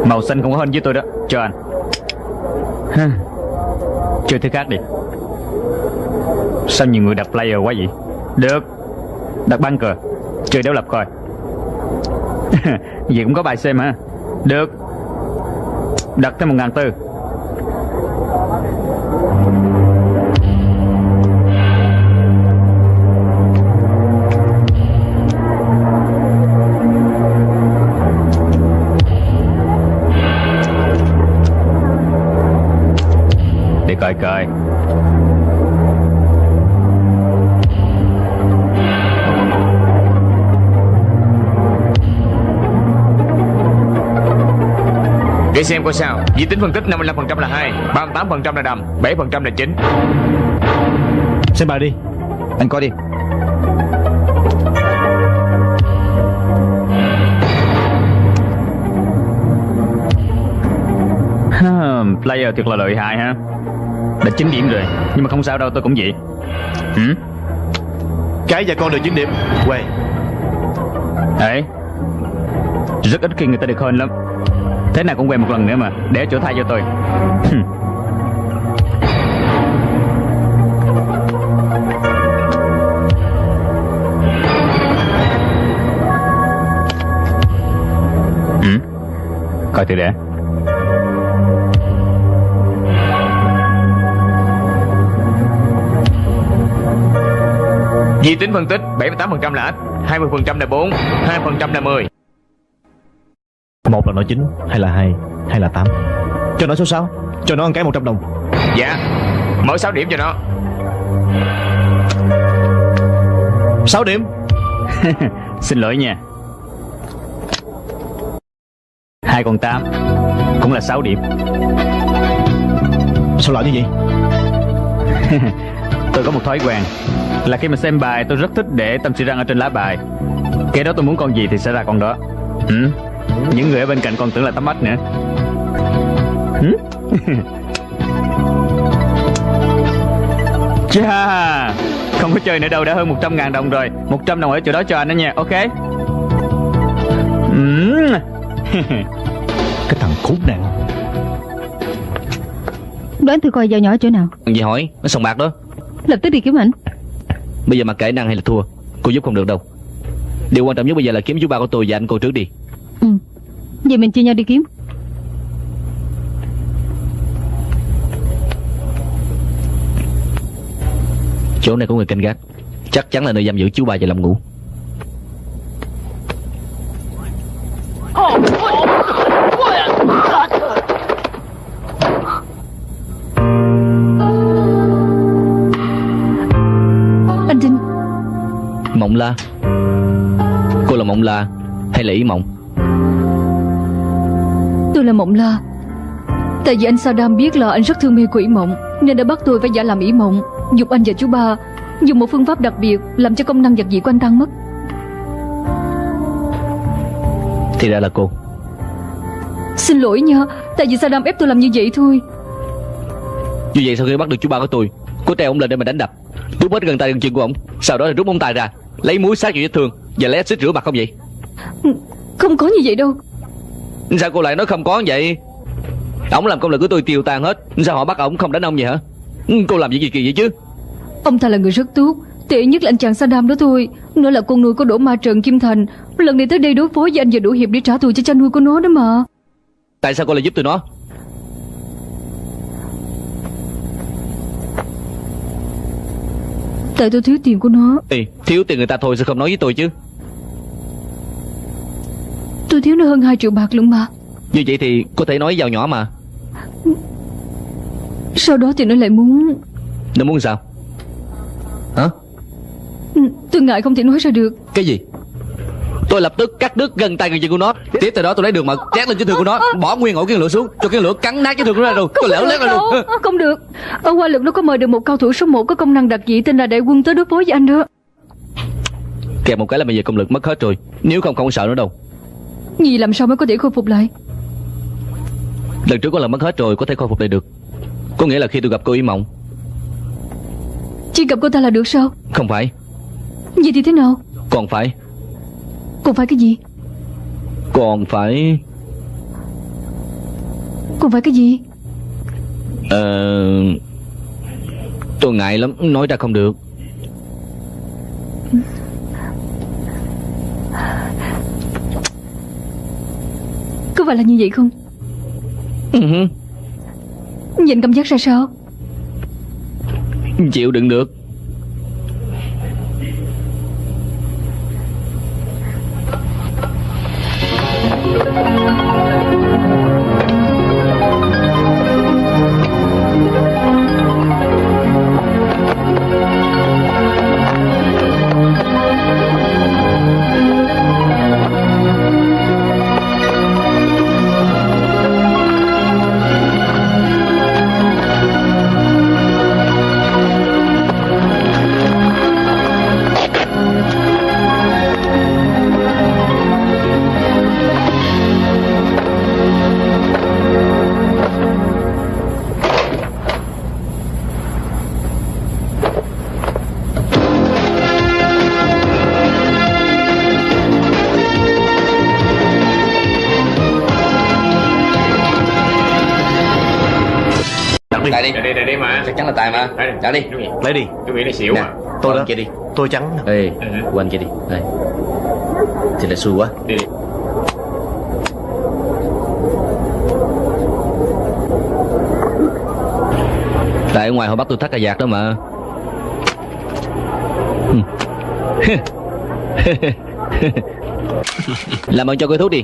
Màu xanh không có hơn với tôi đó. Cho anh. Chơi thứ khác đi. Sao nhiều người đặt player quá vậy? Được. Đặt băng cờ Chơi đấu lập coi. <laughs> Vậy cũng có bài xem hả? Được. Đặt thêm một ngàn tư coi Để xem coi sao. Di tính phân tích 55% là 2 38% là đầm 7% là chính Xem bài đi. Anh coi đi. Player thiệt là lợi hại ha Đã 9 điểm rồi Nhưng mà không sao đâu tôi cũng vậy. Ừ? Cái và con đều 9 điểm. Quay Đấy. Rất ít khi người ta được hơn lắm. Thế nào cũng quen một lần nữa mà Để chỗ thay cho tôi. Ừ? Coi thử để Di tính phân tích 78% là ít 20% là 4 2% là 10 Một là nói 9 Hay là 2 Hay là 8 Cho nó số 6 Cho nó ăn cái 100 đồng. Dạ. Mở 6 điểm cho nó. 6 điểm. <laughs> Xin lỗi nha. Hai con tám Cũng là 6 điểm. Sao lại như vậy <laughs> Tôi có một thói quen Là khi mà xem bài tôi rất thích để tâm sự răng ở trên lá bài. Cái đó tôi muốn con gì thì sẽ ra con đó. Ừ? Những người ở bên cạnh còn tưởng là tắm ếch nữa. Ừ? <laughs> Chà Không có chơi nữa đâu đã hơn 100 ngàn đồng rồi. 100 đồng ở chỗ đó cho anh đó nha Ok? Ừ. <laughs> Cái thằng khốn nạn. Đoán thử coi dao nhỏ chỗ nào? Gì hỏi? Nó sòng bạc đó Lập tức đi kiếm ảnh. Bây giờ mà kể năng hay là thua Cô giúp không được đâu. Điều quan trọng nhất bây giờ là kiếm chú ba của tôi và anh cô trước đi. Ừ. Vậy mình chia nhau đi kiếm. Chỗ này có người canh gác. Chắc chắn là nơi giam giữ chú ba và Lâm Ngũ Anh Mộng la? Cô là Mộng la Hay là Ý Mộng? Tôi là Mộng La. Tại vì anh Saddam biết là anh rất thương mê quỷ mộng Nên đã bắt tôi phải giả làm ỷ mộng Dục anh và chú ba Dùng một phương pháp đặc biệt Làm cho công năng giật dị của anh tăng mất. Thì ra là cô. Xin lỗi nha Tại vì Saddam ép tôi làm như vậy thôi. Như vậy sau khi bắt được chú ba của tôi Cô treo ông lên để mà đánh đập. Rút hết gần tay gần chân của ông Sau đó là rút ông tay ra Lấy muối sát vào vết thương Và lấy axit rửa mặt không vậy? Không có như vậy đâu. Sao cô lại nói không có vậy? Ông làm công lực của tôi tiêu tan hết Sao họ bắt ông không đánh ông vậy hả? Cô làm gì kỳ kỳ vậy chứ? Ông ta là người rất tốt Tệ nhất là anh chàng Saddam đó thôi. Nữa là con nuôi của Đỗ Ma Trần Kim Thành. Lần này tới đây đối phó với anh và Đỗ Hiệp Để trả thù cho cha nuôi của nó đó mà. Tại sao cô lại giúp tôi nó Tại tôi thiếu tiền của nó. Ê, thiếu tiền người ta thôi sao không nói với tôi chứ? Tôi thiếu nó hơn 2 triệu bạc luôn mà. Như vậy thì có thể nói vào nhỏ mà. Sau đó thì nó lại muốn Nó muốn sao? Hả? Ừ, Tôi ngại không thể nói ra được. Cái gì Tôi lập tức cắt đứt gần tay gần chân của nó. Tiếp từ đó tôi lấy đường mật chét lên trên thương của nó Bỏ nguyên ổ cái lửa xuống Cho cái lửa cắn nát cái thương của nó ra rồi. Tôi được lét ra luôn. Không được Ở Hoa Lực nó có mời được một cao thủ số 1 Có công năng đặc dị tên là đại quân tới đối phó với anh đó. Kèm một cái là bây giờ công lực mất hết rồi. Nếu không không sợ nữa đâu. Nhì làm sao mới có thể khôi phục lại? Lần trước có lần mất hết rồi Có thể khôi phục lại được. Có nghĩa là khi tôi gặp cô Ý Mộng. Chỉ gặp cô ta là được sao? Không phải. Vậy thì thế nào? Còn phải Còn phải cái gì? Còn phải Còn phải cái gì? Ờ Tôi ngại lắm Nói ra không được. Có phải là như vậy không? Ừ Nhìn cảm giác ra sao? Chịu đựng được Tại đi. Đây đây đây mà. Chắc chắn là tài mà. Trả đi. Lấy đi. Tôi nghĩ là xỉu Nè à Tôi đó. kia đi Tôi trắng Ê Ừ. Quên kia đi. Đây. Thì là xui quá. Đi đi. Tại ở ngoài họ bắt tôi thắt cà vạt đó mà. <laughs> Làm ơn cho cây thuốc đi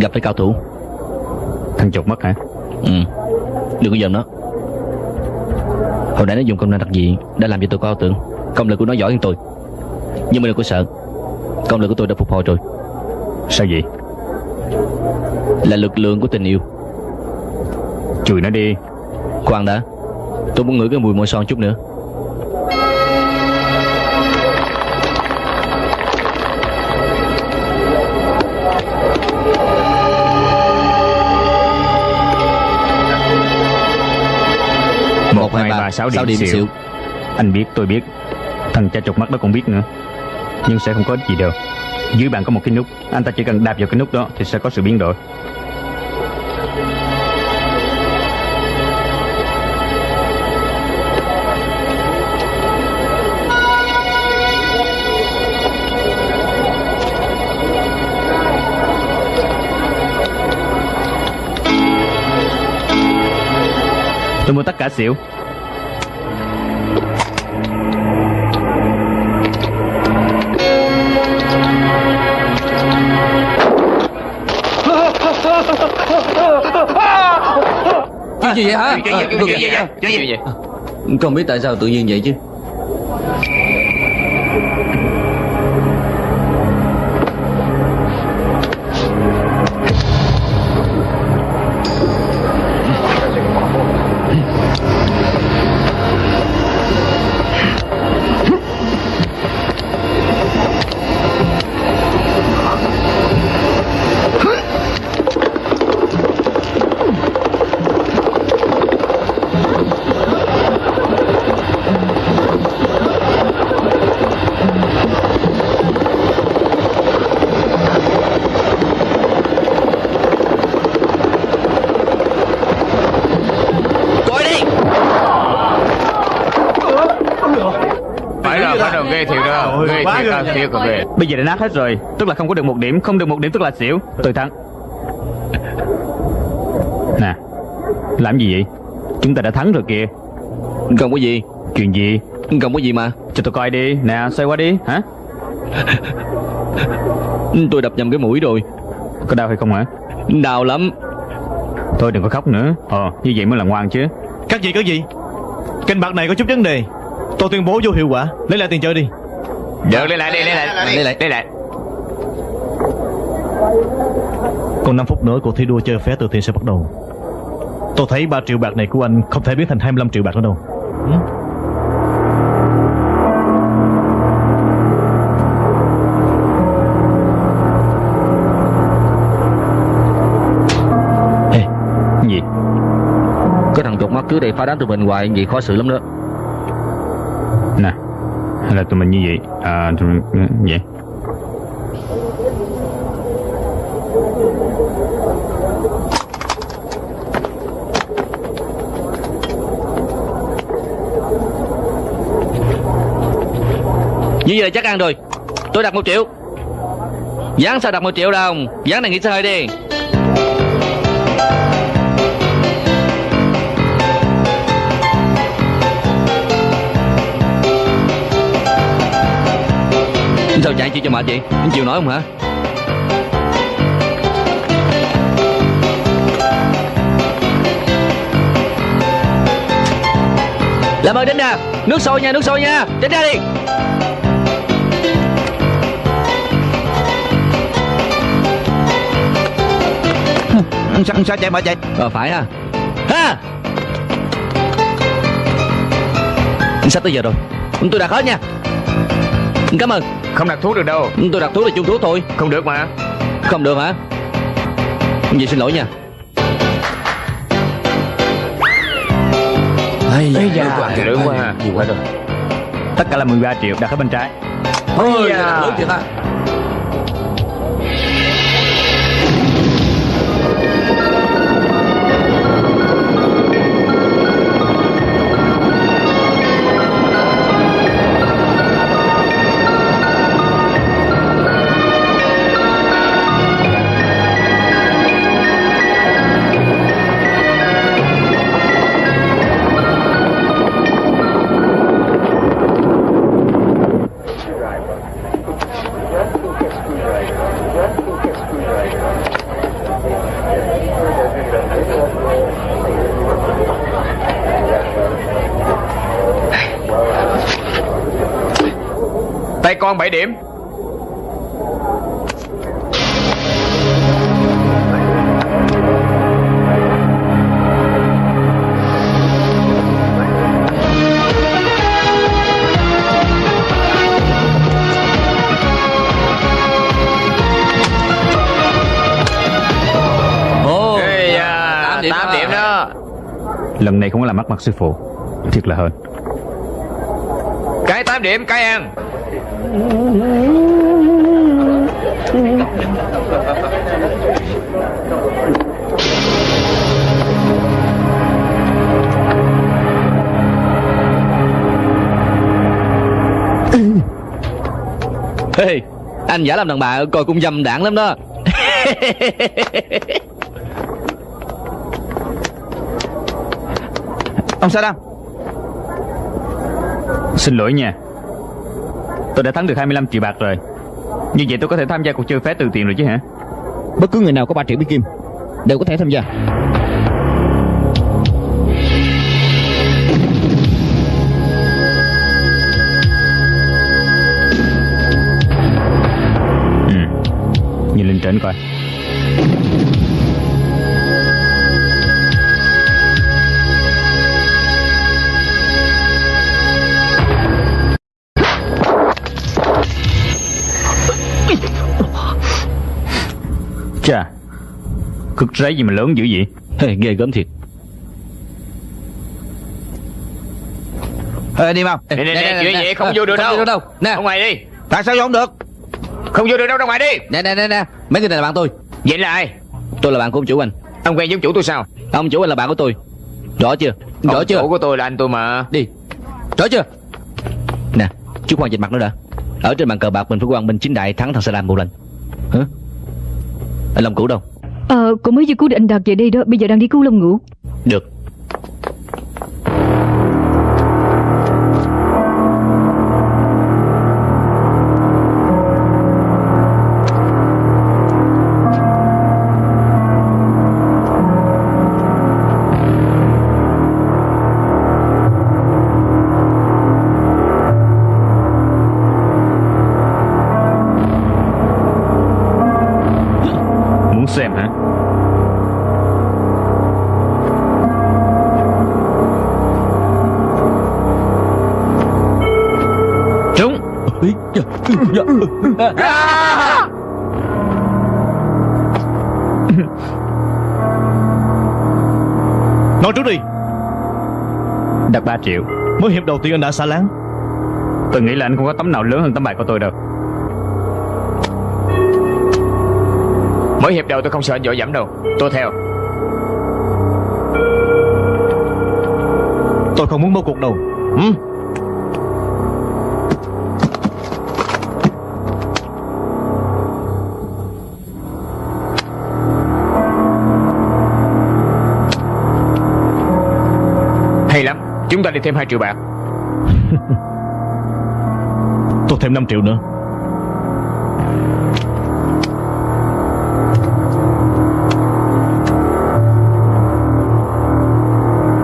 Gặp phải cao thủ. Thằng chột mất hả? Ừ. Đừng có giận nó. Hồi nãy nó dùng công năng đặc dị Đã làm cho tôi có ảo tưởng. Công lực của nó giỏi hơn tôi. Nhưng mà đừng có sợ. Công lực của tôi đã phục hồi rồi. Sao vậy? Là lực lượng của tình yêu. Chùi nó đi. Khoan đã. Tôi muốn ngửi cái mùi môi son chút nữa một hai ba sáu điểm điểm xỉu. Anh biết tôi biết. Thằng cha chột mắt đó cũng biết nữa. Nhưng sẽ không có ích gì đâu. Dưới bàn có một cái nút. Anh ta chỉ cần đạp vào cái nút đó Thì sẽ có sự biến đổi. Tôi mua tất cả xỉu Chuyện gì vậy hả? Chuyện gì, chuyện gì, chuyện gì vậy? Không biết tại sao tự nhiên vậy chứ thiệt đó Ghê thiệt ghê Bây giờ đã nát hết rồi Tức là không có được một điểm Không được một điểm tức là xỉu. Tôi thắng. Nè Làm gì vậy? Chúng ta đã thắng rồi kìa. Không có gì. Chuyện gì? Không có gì mà. Cho tôi coi đi. Nè xoay qua đi. Hả? <laughs> Tôi đập nhầm cái mũi rồi. Có đau hay không hả? Đau lắm. Thôi đừng có khóc nữa. Ờ như vậy mới là ngoan chứ. Các gì có gì? Kênh bạc này có chút vấn đề. Tôi tuyên bố vô hiệu quả. Lấy lại tiền chơi đi Được lấy lại đi lấy lại Lấy lại lấy lại Còn 5 phút nữa cuộc thi đua chơi vé từ thiện sẽ bắt đầu. Tôi thấy 3 triệu bạc này của anh Không thể biến thành 25 triệu bạc nữa đâu. Ừ? Ê Gì Cái thằng chột mắt cứ đây phá đám tụi mình hoài Vậy khó xử lắm đó. Nè hay là tụi mình như vậy? À tụi mình ừ, vậy. Như vậy là chắc ăn rồi. Tôi đặt một triệu. Dán sao đặt một triệu đồng Dán này nghỉ xe hơi đi. Sao chạy chị cho mệt vậy? Anh chịu nói không hả? Làm ơn đến nè Nước sôi nha nước sôi nha. Đến ra đi. <laughs> Sao, sao chạy mà chạy? Ờ phải ha. Ha! Sắp tới giờ rồi. Tôi đặt hết nha. Cảm ơn Không đặt thuốc được đâu. Tôi đặt thuốc là chung thuốc thôi. Không được mà. Không được hả? Vậy xin lỗi nha. Ây da, Lượng quá quá rồi. Tất cả là 13 triệu đặt ở bên trái. Ôi, đặt lớn thiệt ha. Tay con 7 điểm Ồ Ê da, Tám điểm 8 đó. điểm đó. Lần này không có làm mất mặt sư phụ. Thiệt là hên Cái 8 điểm cái ăn. Ê, anh giả làm đàn bà coi cũng dâm đảng lắm đó. Ông Saddam Xin lỗi nha. Tôi đã thắng được 25 triệu bạc rồi. Như vậy tôi có thể tham gia cuộc chơi phé từ tiền rồi chứ hả? Bất cứ người nào có 3 triệu bích kim Đều có thể tham gia. Ừ. Nhìn lên trên coi Chà Cực rấy gì mà lớn dữ vậy? Ê, Ghê gớm thiệt. Ê, đi mau. Nè nè nè chuyện gì không vô được không đâu. vô đâu. Nè. Ra ngoài đi. Tại sao vô không được? Không vô được đâu ra ngoài đi. Nè nè nè nè. Mấy người này là bạn tôi. Vậy là ai? Tôi là bạn của ông chủ anh. Ông quen giống chủ tôi sao? Ông chủ anh là bạn của tôi. Rõ chưa? Rõ Ông chưa? chủ của tôi là anh tôi mà. Đi. Rõ chưa? Nè Chú khoan dịch mặt nữa đã. Ở trên bàn cờ bạc mình phải quang minh chính đại thắng thằng Saddam một lần. Hả Anh Long Cửu đâu? Ờ, cô mới vừa cứu được anh Đạt về đây đó Bây giờ đang đi cứu Long Ngũ Được Đặt 3 triệu. Mới hiệp đầu tiên anh đã xả láng. Tôi nghĩ là anh không có tấm nào lớn hơn tấm bài của tôi đâu. Mới hiệp đầu tôi không sợ anh dội dẫm đâu. Tôi theo. Tôi không muốn bỏ cuộc đâu. Ừ? Chúng ta đi thêm 2 triệu bạc. <laughs> Tôi thêm 5 triệu nữa.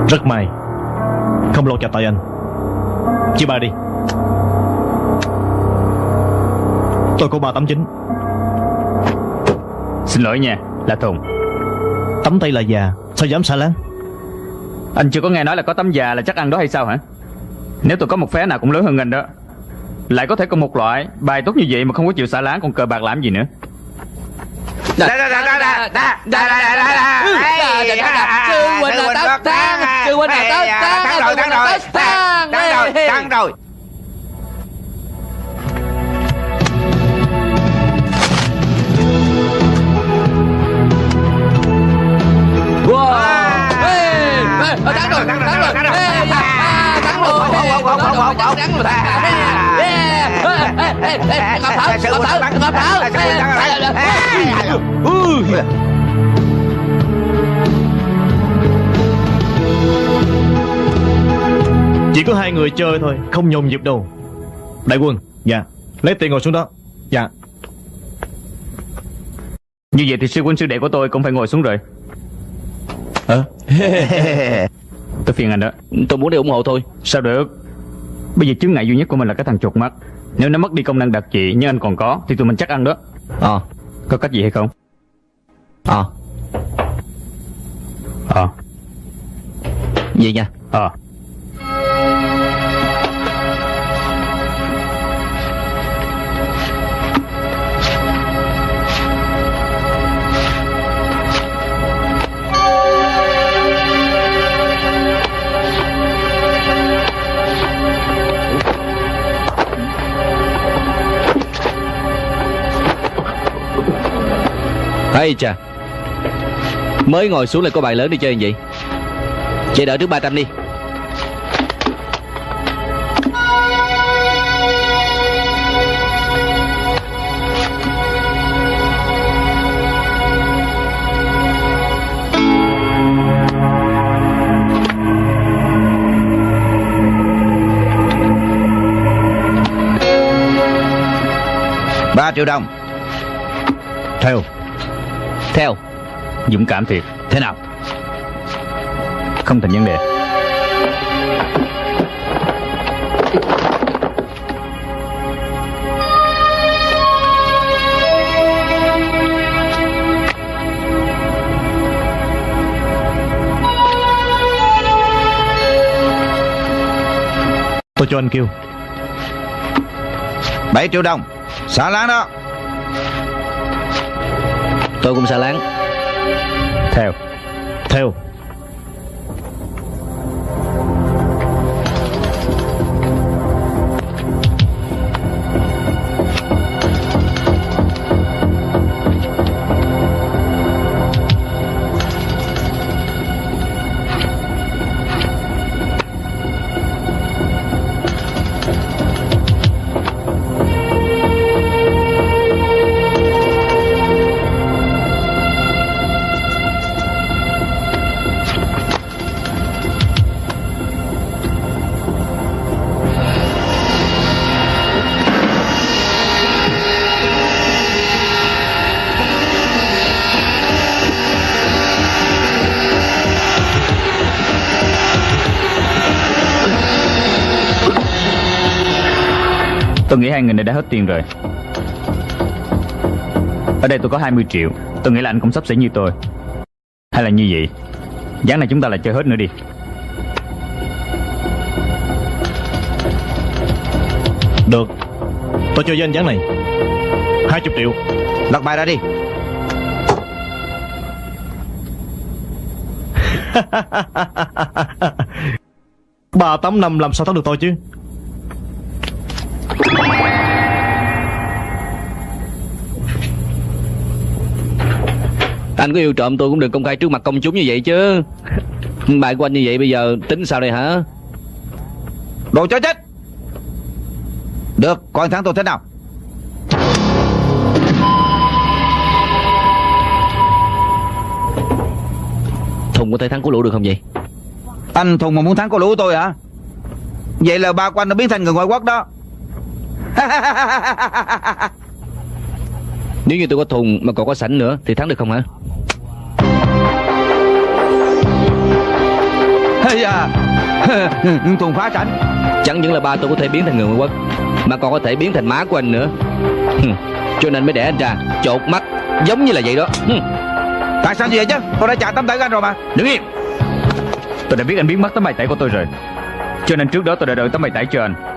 Rất may Không lột chặt tay anh. Chia ba đi. Tôi có ba tấm chính. Xin lỗi nha Là Thùng. Tấm tay là già Sao dám xả láng Anh chưa có nghe nói là có tấm già là chắc ăn đó hay sao hả? Nếu tôi có một phé nào cũng lớn hơn anh đó Lại có thể có một loại Bài tốt như vậy mà không có chịu xả láng Còn cờ bạc làm gì nữa. Sư huynh là tất thắng Sư huynh là tất thắng Thắng rồi, thắng rồi Thắng Thắng rồi, Thắng rồi Thắng rồi Thắng rồi à, Thắng rồi Thắng rồi Ngọc Thảo Ngọc Thảo Ngọc ê. Chỉ có hai người chơi thôi Không nhồn nhịp đâu Đại quân Dạ Lấy tiền ngồi xuống đó Dạ Như vậy thì sư huynh sư đệ của tôi cũng phải ngồi xuống rồi <laughs> Tôi phiền anh đó. Tôi muốn đi ủng hộ thôi. Sao được? Bây giờ chứng ngại duy nhất của mình là cái thằng chuột mắt. Nếu nó mất đi công năng đặc trị nhưng anh còn có Thì tụi mình chắc ăn đó. Ờ. Có cách gì hay không? Ờ. Ờ. Vậy nha. Ờ hay chà Mới ngồi xuống lại có bài lớn đi chơi như vậy Chơi đợi trước 300 đi. Ba triệu đồng. Theo. Theo Dũng cảm thiệt. Thế nào? Không thành vấn đề. Tôi cho anh kêu. 7 triệu đồng. Xả láng đó Tôi cũng xà láng Theo. Theo. Tôi nghĩ hai người này đã hết tiền rồi. Ở đây tôi có 20 triệu. Tôi nghĩ là anh cũng sắp xỉ như tôi. Hay là như vậy? Gián này chúng ta lại chơi hết nữa đi. Được. Tôi chơi với anh gián này. 20 triệu. Lật bài ra đi. <laughs> Ba tám năm, làm sao thắng được tôi chứ? Anh có yêu trộm tôi cũng đừng công khai trước mặt công chúng như vậy chứ. Bài của anh như vậy bây giờ tính sao đây hả? Đồ chó chết. Được coi thắng tôi thế nào? Thùng có thể thắng của lũ được không vậy? Anh Thùng mà muốn thắng cô lũ tôi hả? Vậy là ba của anh đã biến thành người ngoại quốc đó <laughs> Nếu như tôi có thùng mà còn có sảnh nữa Thì thắng được không hả? Hay à. <laughs> Thùng phá sảnh. Chẳng những là ba tôi có thể biến thành người ngoại quốc Mà còn có thể biến thành má của anh nữa. Cho nên mới để anh ra Chột mắt Giống như là vậy đó. Tại sao như vậy chứ? Tôi đã trả tấm thẻ của anh rồi mà. Đứng yên Tôi đã biết anh biến mất tấm bài tẩy của tôi rồi. Cho nên trước đó tôi đã đợi tấm bài tẩy cho anh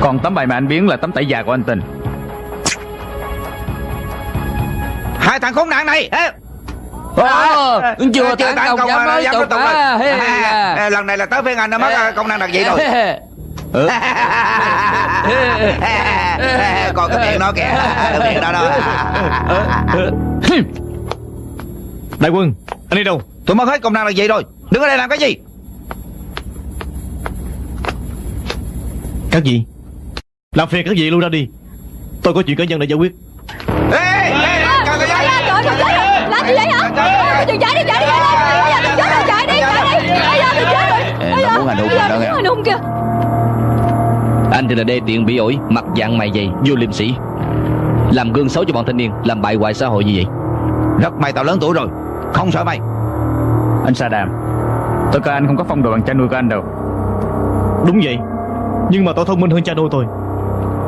Còn tấm bài mà anh biến là tấm tẩy già của anh tình. Hai thằng khốn nạn này. Ờ, À, chưa tấn công công dám dám tục à, À, à. Lần này là tới phiên anh đã mất à, công năng đặc dị rồi Còn cái miệng nó kìa Cái miệng đó đó. Đại quân Anh đi đâu? Tôi mất hết công năng đặc dị rồi? Đứng ở đây làm cái gì? Các gì Làm phiền các gì luôn ra đi Tôi có chuyện cá nhân để giải quyết Ê, ê, ê, làm gì vậy hả? Chạy đi, chạy đi, chạy đi. Bây giờ mình chết rồi, chạy đi, chạy đi. Bây giờ mình chết rồi. Bây giờ- hung mình hung kìa. Anh thì là đê tiện bị ổi Mặt dạng mày dày Vô liêm sĩ Làm gương xấu cho bọn thanh niên Làm bại hoại xã hội như vậy Rất may tao lớn tuổi rồi Không sợ mày Anh Saddam Tôi coi anh không có phong độ bằng cha nuôi của anh đâu Đúng vậy Nhưng mà tôi thông minh hơn cha nuôi tôi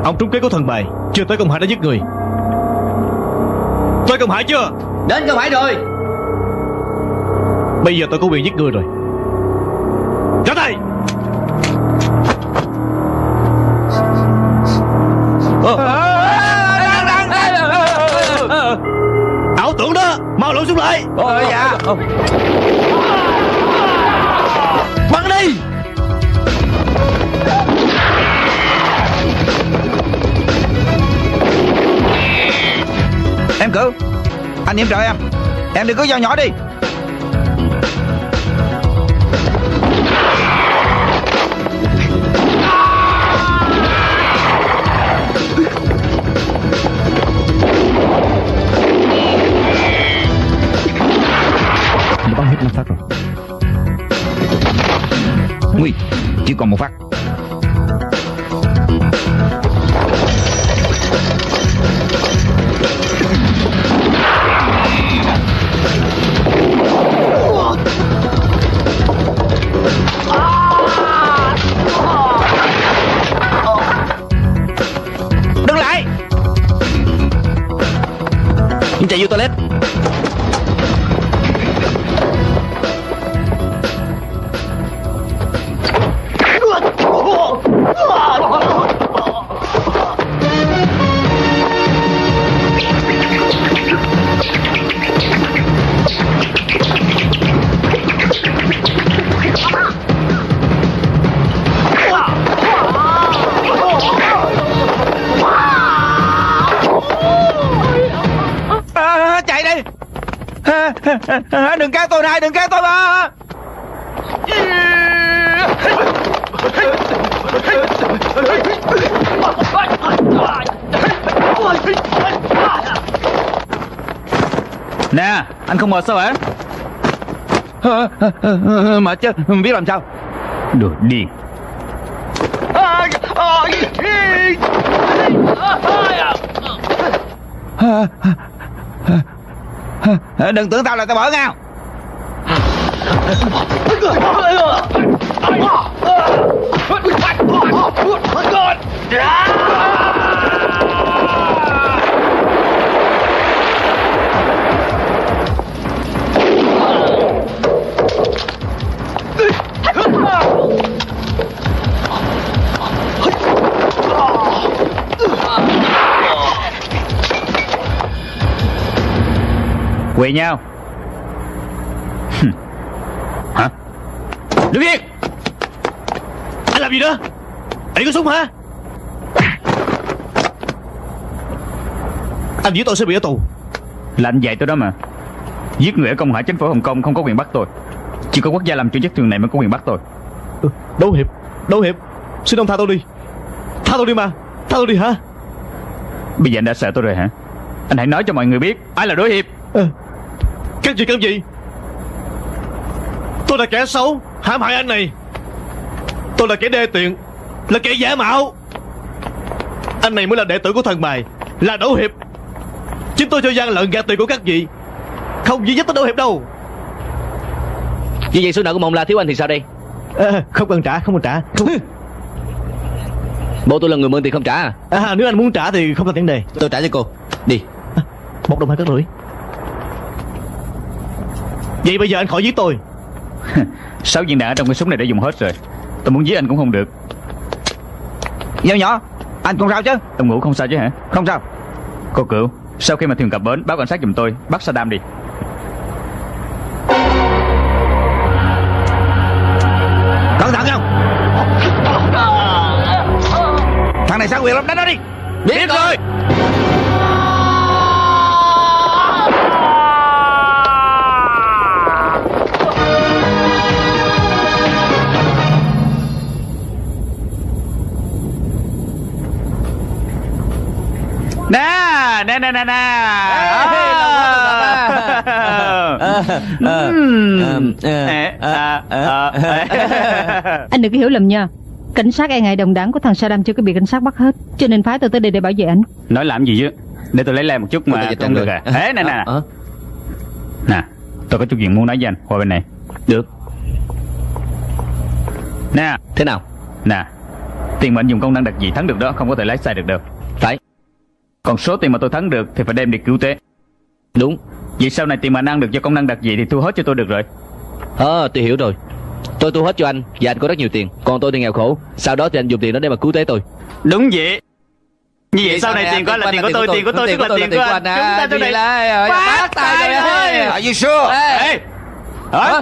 Ông trúng kế của thần bài Chưa tới công hải đã giết người. Tới công hải chưa? Đến không phải rồi. Bây giờ tôi có quyền giết người rồi. Ra tay! Ảo tưởng đó! Mau lộn xuống lại! Ôi dạ Cử Anh yểm trợ em. Em đừng có dao nhỏ đi. Nó bắn hết năm phát rồi. Nguy Chỉ còn một phát Đừng kéo tôi này Đừng kéo tôi mà Nè anh không mệt sao hả à, à, à, Mệt chứ Biết làm sao Đồ điên À, à, à, à, Ờ, đừng tưởng tao là tao bỏ ngao Quỳ nhau. Hả? Đứng yên. Anh làm gì đó Anh có súng hả? Anh giết tôi sẽ bị ở tù. Là anh dạy tôi đó mà. Giết người ở công hải chính phủ Hồng Kông không có quyền bắt tôi. Chỉ có quốc gia làm chủ chức trường này mới có quyền bắt tôi. Ừ, Đấu hiệp Đấu hiệp. Xin ông tha tôi đi. Tha tôi đi mà. Tha tôi đi hả? Bây giờ anh đã sợ tôi rồi hả? Anh hãy nói cho mọi người biết Ai là đối hiệp Cái gì cái gì. Tôi là kẻ xấu Hãm hại anh này. Tôi là kẻ đê tiện Là kẻ giả mạo. Anh này mới là đệ tử của thần bài Là đấu hiệp. Chính tôi cho gian lận gạt tiền của các vị. Không duy nhất tới đấu hiệp đâu. Như vậy số nợ của mộng la thiếu anh thì sao đây? À, Không cần trả không cần trả. Không... Bộ tôi là người mượn tiền không trả à? À, Nếu anh muốn trả thì không thành vấn đề. Tôi trả cho cô. Đi. Một đồng hai cất rưỡi Vậy bây giờ anh khỏi giết tôi. <laughs> Sáu viên đạn ở trong cái súng này đã dùng hết rồi. Tôi muốn giết anh cũng không được. Dao nhỏ Anh không sao chứ? Ông ngủ không sao chứ hả? Không sao. Cô cựu Sau khi mà thuyền cập bến Báo cảnh sát giùm tôi Bắt Saddam đi Nè Nè nè. Anh đừng có hiểu lầm nha. Cảnh sát e ngại đồng đảng của thằng Saddam chưa có bị cảnh sát bắt hết. Cho nên phái tôi tới đây để bảo vệ anh. Nói làm gì chứ? Để tôi lấy lại một chút mà Tôi không được à. Ê nè nè Ờ, Nè Tôi có chút chuyện muốn nói với anh. Qua bên này. Được. Nè. Thế nào? Nè. Tiền mà anh dùng công năng đặc gì thắng được đó Không có thể lái sai được đâu. Phải Còn số tiền mà tôi thắng được Thì phải đem đi cứu tế. Đúng. Vậy sau này tiền mà anh ăn được do công năng đặc gì Thì thu hết cho tôi được rồi. Ờ tôi hiểu rồi. Tôi thu hết cho anh Và anh có rất nhiều tiền. Còn tôi thì nghèo khổ. Sau đó thì anh dùng tiền đó để mà cứu tế tôi. Đúng vậy. Như vậy sau này tiền của anh là tiền của tôi Tiền của tôi tức là tiền của anh. Chúng ta tôi này Phát tài rồi Are you sure Ê Hả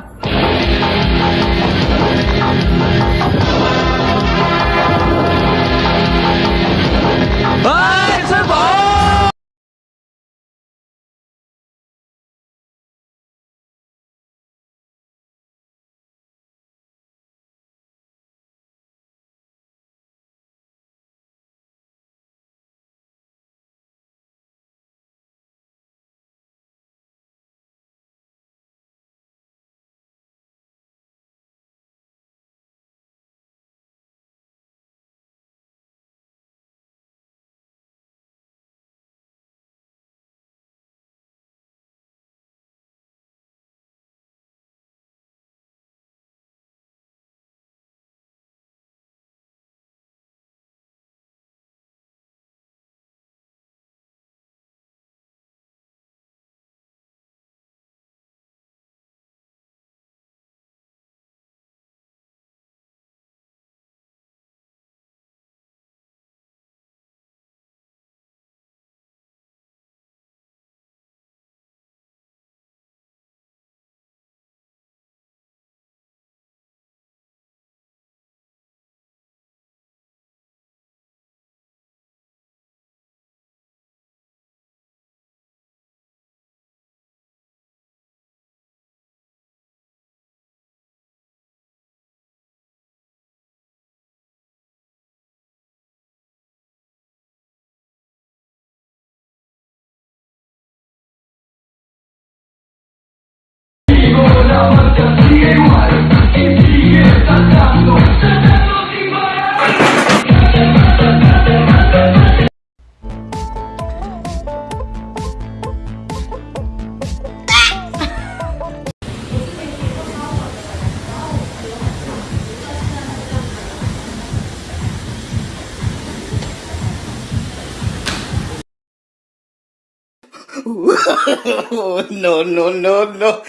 no, no, no, no.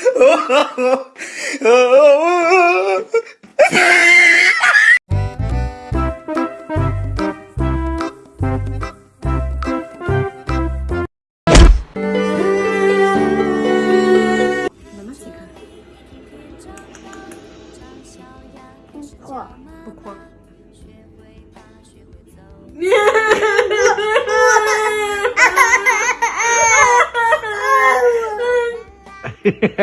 <laughs>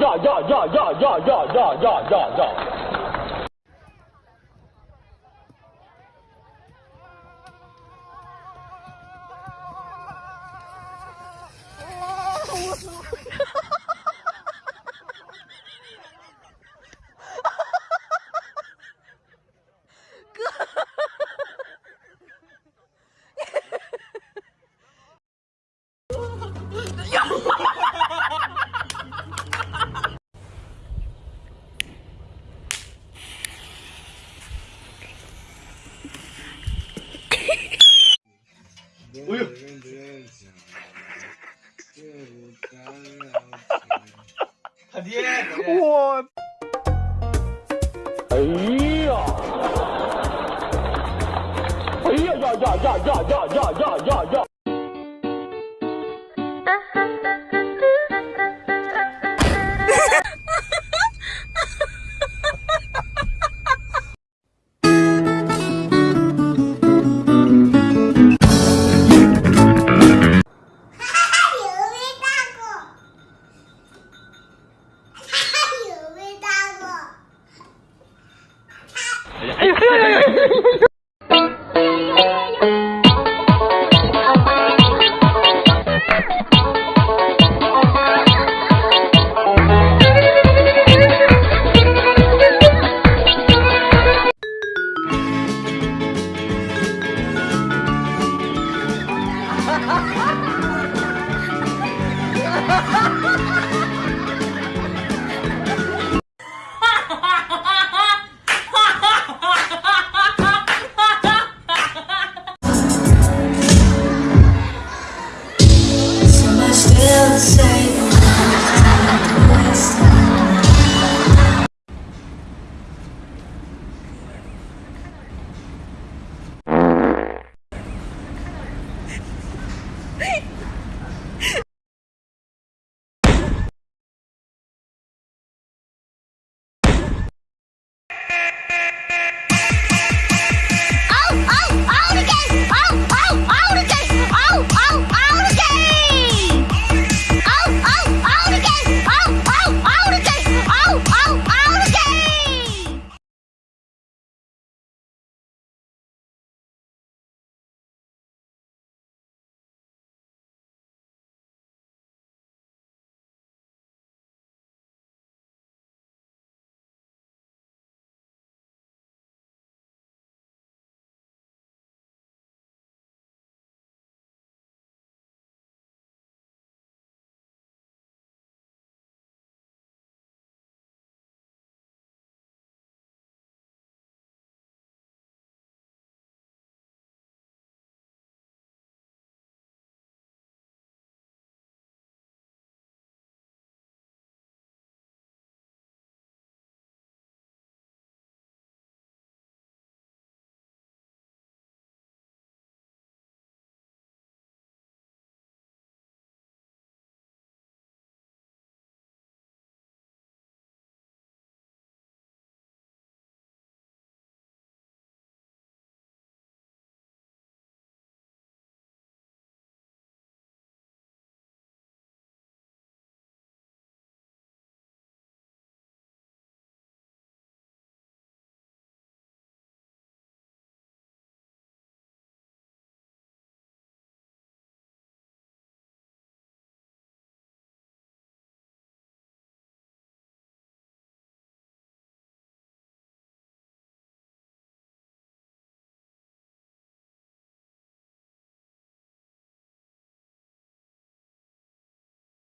Yeah! Yeah! Yeah! Yeah! Yeah! Yeah! Yeah! Yeah! Yeah! 他爹！我。哎呀！哎呀呀呀呀呀呀呀呀呀！